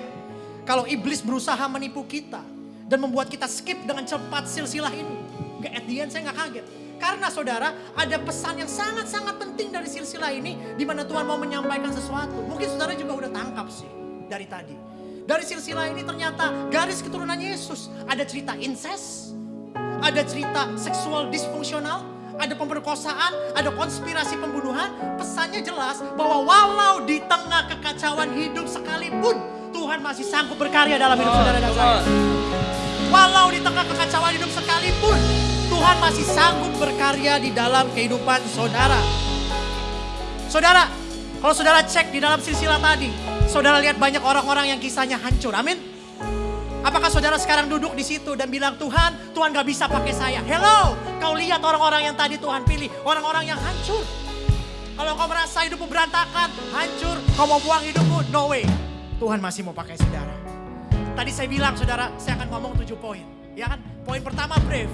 kalau iblis berusaha menipu kita dan membuat kita skip dengan cepat silsilah ini. Nggak at the end saya nggak kaget. Karena saudara ada pesan yang sangat-sangat penting dari silsilah ini di mana Tuhan mau menyampaikan sesuatu. Mungkin saudara juga udah tangkap sih dari tadi. Dari silsilah ini ternyata garis keturunan Yesus. Ada cerita incest, ada cerita seksual disfungsional, ada pemerkosaan, ada konspirasi pembunuhan. Pesannya jelas bahwa walau di tengah kekacauan hidup sekalipun, Tuhan masih sanggup berkarya dalam hidup saudara dan saya. Walau di tengah kekacauan hidup sekalipun, Tuhan masih sanggup berkarya di dalam kehidupan saudara. Saudara, kalau saudara cek di dalam silsilah tadi, saudara lihat banyak orang-orang yang kisahnya hancur. Amin. Apakah saudara sekarang duduk di situ dan bilang Tuhan, Tuhan gak bisa pakai saya. Hello, kau lihat orang-orang yang tadi Tuhan pilih, orang-orang yang hancur. Kalau kau merasa hidupmu berantakan, hancur, kau mau buang hidupmu, no way. Tuhan masih mau pakai saudara. Tadi saya bilang saudara, saya akan ngomong tujuh poin. Ya kan? Poin pertama brave.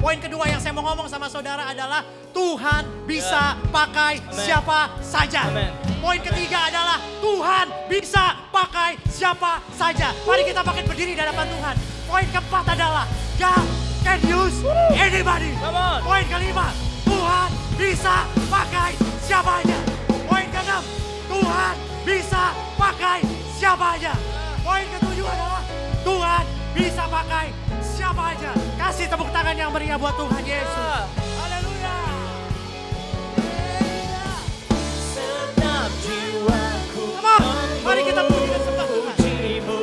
Poin kedua yang saya mau ngomong sama saudara adalah Tuhan bisa pakai siapa saja. Amen. Poin ketiga adalah Tuhan bisa pakai siapa saja. Mari kita makin berdiri di hadapan Tuhan. Poin keempat adalah God can use anybody. Poin kelima, Tuhan bisa pakai siapa aja. Poin keenam, Tuhan bisa pakai siapa aja. Poin ketujuh adalah Tuhan bisa pakai siapa aja. Kasih tepuk tangan yang meriah buat Tuhan Yesus. Haleluya. Segenap jiwaku Come on, mari kita puji dan sembah Tuhan. memujimu.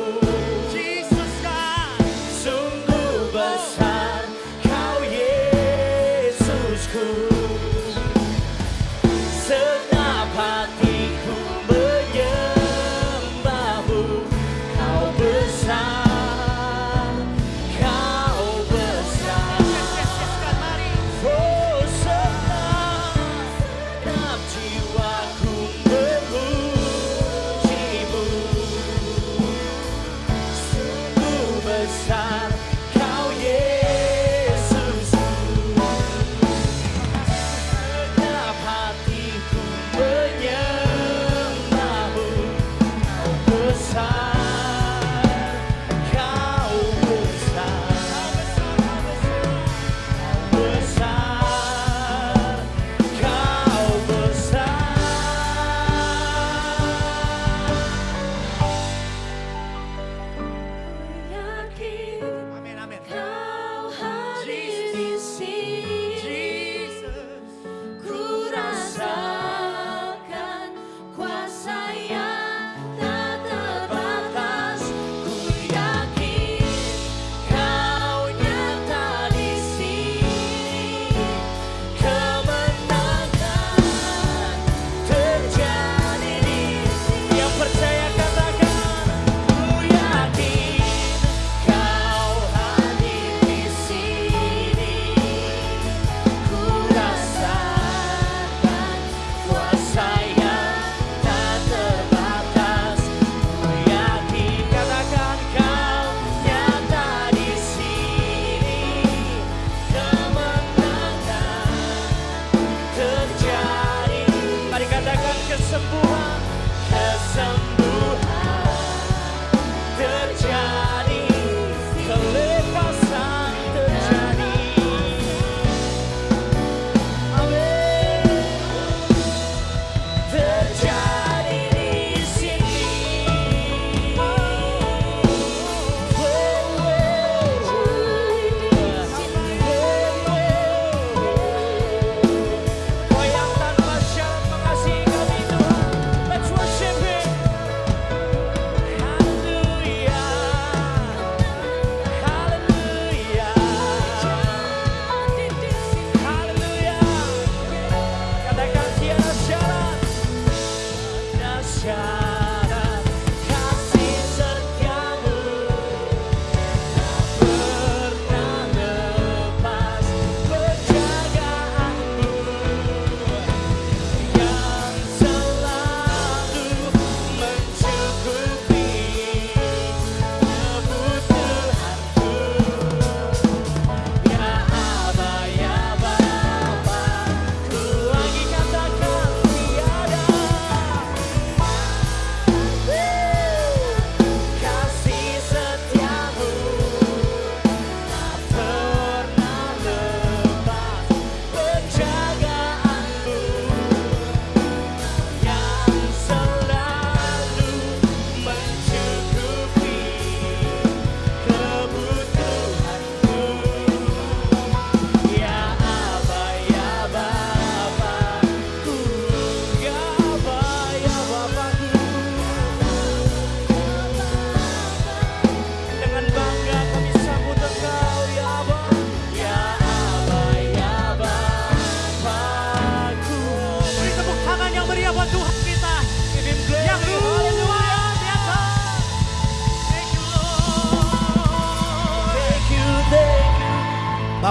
Jesus God. Sungguh besar kau Yesusku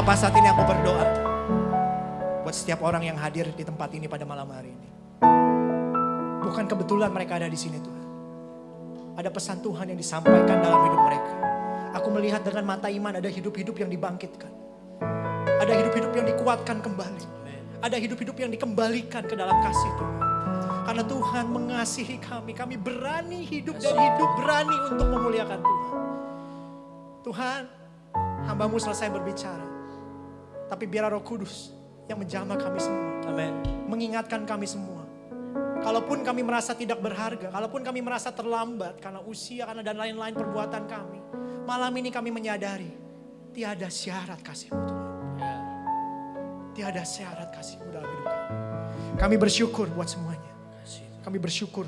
Bapak saat ini aku berdoa buat setiap orang yang hadir di tempat ini pada malam hari ini. Bukan kebetulan mereka ada di sini Tuhan. Ada pesan Tuhan yang disampaikan dalam hidup mereka. Aku melihat dengan mata iman ada hidup-hidup yang dibangkitkan. Ada hidup-hidup yang dikuatkan kembali. Ada hidup-hidup yang dikembalikan ke dalam kasih Tuhan. Karena Tuhan mengasihi kami. Kami berani hidup dan hidup berani untuk memuliakan Tuhan. Tuhan, hambamu selesai berbicara. Tapi biar roh kudus yang menjamah kami semua. Amin. Mengingatkan kami semua. Kalaupun kami merasa tidak berharga, kalaupun kami merasa terlambat karena usia, karena dan lain-lain perbuatan kami. Malam ini kami menyadari, tiada syarat kasihmu Tuhan. Tiada syarat kasihmu dalam hidup kami. Kami bersyukur buat semuanya. Kami bersyukur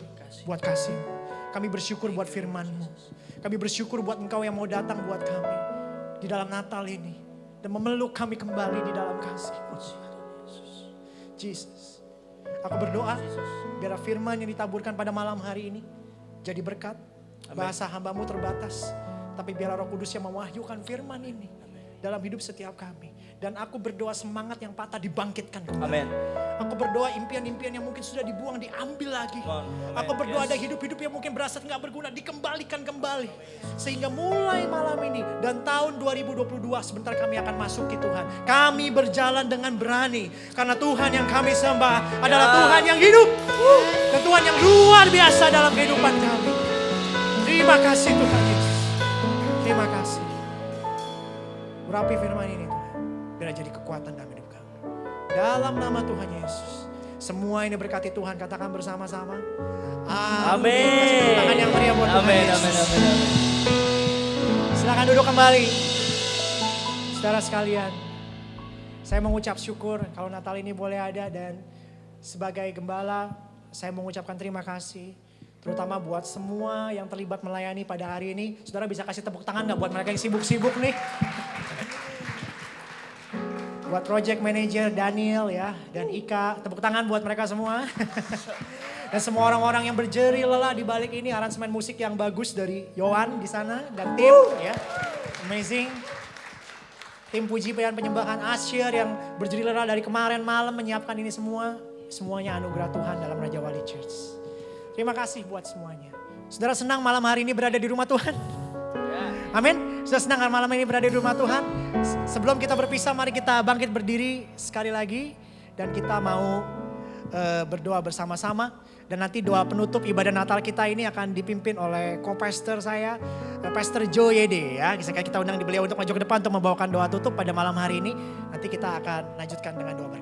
buat kasihmu. Kami bersyukur buat firmanmu. Kami bersyukur buat engkau yang mau datang buat kami. Di dalam Natal ini. Dan memeluk kami kembali di dalam kasihmu. Jesus. Aku berdoa biar firman yang ditaburkan pada malam hari ini jadi berkat. Bahasa hambamu terbatas. Tapi biar roh kudus yang mewahyukan firman ini dalam hidup setiap kami. Dan aku berdoa semangat yang patah dibangkitkan kembali. Amin. Aku berdoa impian-impian yang mungkin sudah dibuang diambil lagi. Amin. Aku berdoa Yes. ada hidup-hidup yang mungkin berasa nggak berguna dikembalikan kembali. Sehingga mulai malam ini dan tahun 2022 sebentar kami akan masuki Tuhan. Kami berjalan dengan berani karena Tuhan yang kami sembah adalah Ya. Tuhan yang hidup. Dan Tuhan yang luar biasa dalam kehidupan kami. Terima kasih Tuhan Yesus. Terima kasih. Urapi firman ini. Biar jadi kekuatan dalam hidup kami. Dalam nama Tuhan Yesus. Semua ini berkati Tuhan. Katakan bersama-sama. Amin. Tangan yang meriah buat Tuhan Amin, Yesus. amin, amin, amin. Silakan duduk kembali. Saudara sekalian. Saya mengucap syukur kalau Natal ini boleh ada dan sebagai gembala saya mengucapkan terima kasih. Terutama buat semua yang terlibat melayani pada hari ini. Saudara bisa kasih tepuk tangan gak buat mereka yang sibuk-sibuk nih? Buat project manager Daniel ya dan Ika, tepuk tangan buat mereka semua. [LAUGHS] dan semua orang-orang yang berjeri lelah di balik ini aransemen musik yang bagus dari Yohan di sana dan tim ya. Amazing. Tim puji dan penyembahan Asyir yang berjeri lelah dari kemarin malam menyiapkan ini semua. Semuanya anugerah Tuhan dalam Raja Wali Church. Terima kasih buat semuanya. Saudara senang malam hari ini berada di rumah Tuhan? Amin. Sudah senang kan malam ini berada di rumah Tuhan? Se- Sebelum kita berpisah, mari kita bangkit berdiri sekali lagi. Dan kita mau eh, berdoa bersama-sama. Dan nanti doa penutup ibadah Natal kita ini akan dipimpin oleh co-pastor saya, eh, Pastor Joe Yede ya. Kita undang di beliau untuk maju ke depan untuk membawakan doa tutup pada malam hari ini. Nanti kita akan lanjutkan dengan doa berkat.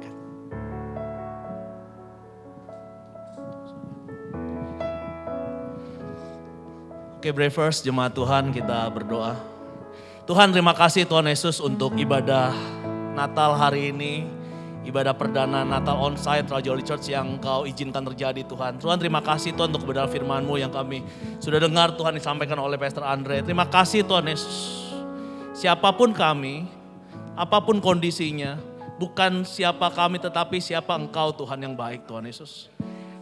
Oke Bravers, jemaat Tuhan kita berdoa. Tuhan terima kasih Tuhan Yesus untuk ibadah Natal hari ini. Ibadah perdana Natal onsite Raja Holy Church yang kau izinkan terjadi Tuhan. Tuhan terima kasih Tuhan untuk kebenaran firman-Mu yang kami sudah dengar Tuhan disampaikan oleh Pastor Andre. Terima kasih Tuhan Yesus. Siapa pun kami, apa pun kondisinya, bukan siapa kami tetapi siapa Engkau Tuhan yang baik Tuhan Yesus.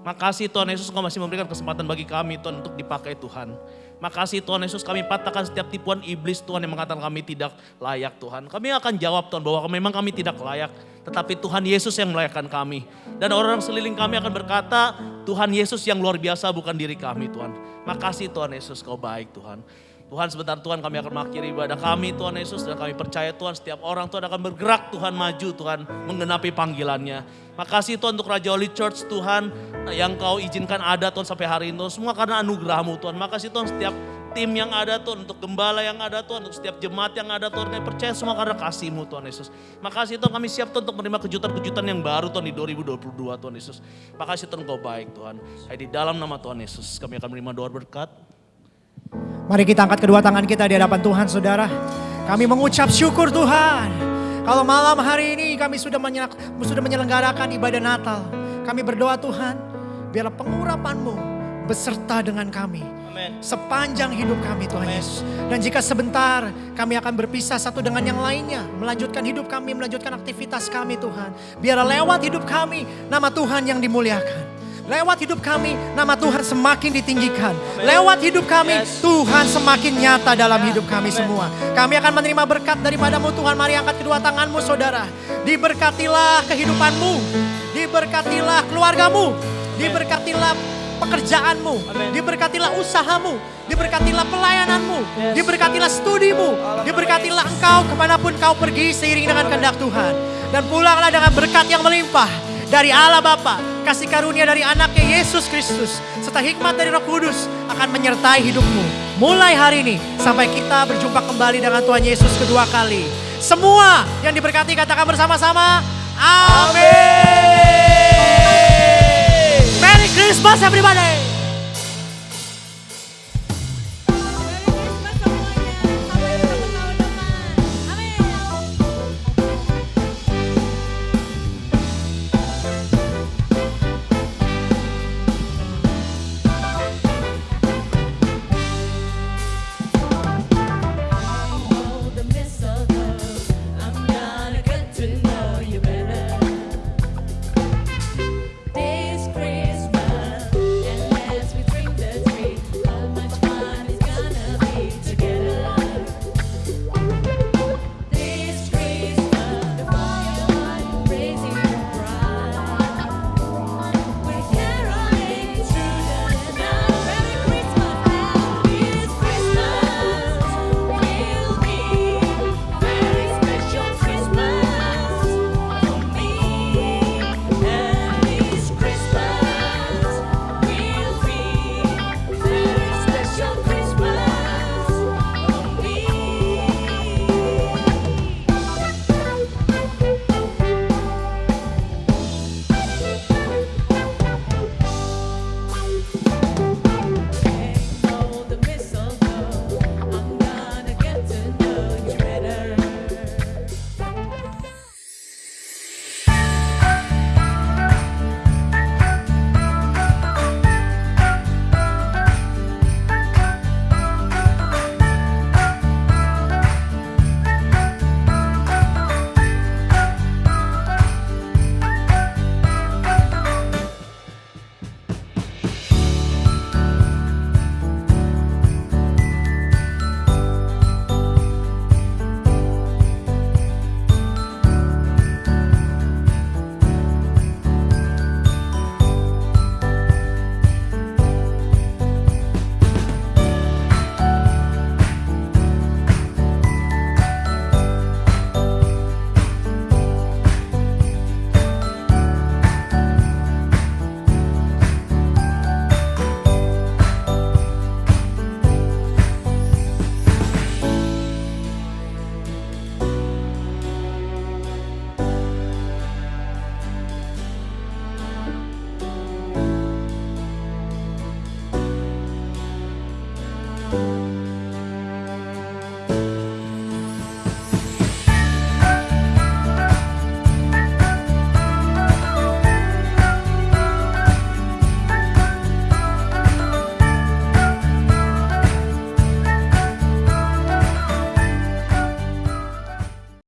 Makasih Tuhan Yesus Engkau masih memberikan kesempatan bagi kami Tuhan untuk dipakai Tuhan. Makasih Tuhan Yesus kami patahkan setiap tipuan iblis Tuhan yang mengatakan kami tidak layak Tuhan. Kami akan jawab Tuhan bahwa memang kami tidak layak. Tetapi Tuhan Yesus yang melayakkan kami. Dan orang seliling kami akan berkata Tuhan Yesus yang luar biasa bukan diri kami Tuhan. Makasih Tuhan Yesus kau baik Tuhan. Tuhan sebentar Tuhan kami akan mengakhiri ibadah kami Tuhan Yesus dan kami percaya Tuhan setiap orang Tuhan akan bergerak Tuhan maju Tuhan menggenapi panggilannya. Makasih Tuhan untuk Raja Holy Church Tuhan yang kau izinkan ada Tuhan sampai hari ini semua karena anugerahmu Tuhan. Makasih Tuhan setiap tim yang ada Tuhan, untuk gembala yang ada Tuhan, untuk setiap jemaat yang ada Tuhan. Kami percaya semua karena kasih-Mu Tuhan Yesus. Makasih Tuhan kami siap Tuhan untuk menerima kejutan-kejutan yang baru Tuhan di 2022 Tuhan Yesus. Makasih Tuhan kau baik Tuhan. Hai di dalam nama Tuhan Yesus kami akan menerima doa berkat. Mari kita angkat kedua tangan kita di hadapan Tuhan saudara. Kami mengucap syukur Tuhan. Kalau malam hari ini kami sudah, sudah menyelenggarakan ibadah Natal. Kami berdoa Tuhan, biarlah pengurapan-Mu beserta dengan kami. Amin. Sepanjang hidup kami Tuhan Yesus. Dan jika sebentar kami akan berpisah satu dengan yang lainnya. Melanjutkan hidup kami, melanjutkan aktivitas kami Tuhan. Biarlah lewat hidup kami nama Tuhan yang dimuliakan. Lewat hidup kami, nama Tuhan semakin ditinggikan. Lewat hidup kami, Yes. Tuhan semakin nyata dalam Ya, hidup kami amen. semua. Kami akan menerima berkat daripadamu Tuhan. Mari angkat kedua tanganmu saudara. Diberkatilah kehidupanmu. Diberkatilah keluargamu. Diberkatilah pekerjaanmu. Amen. Diberkatilah usahamu. Diberkatilah pelayananmu. Yes. Diberkatilah studimu. Diberkatilah engkau ke mana pun kau pergi seiring dengan kehendak Tuhan. Dan pulanglah dengan berkat yang melimpah dari Allah Bapa, kasih karunia dari anaknya Yesus Kristus, serta hikmat dari Roh Kudus akan menyertai hidupmu. Mulai hari ini sampai kita berjumpa kembali dengan Tuhan Yesus kedua kali. Semua yang diberkati katakan bersama-sama, Amin. Merry Christmas everybody.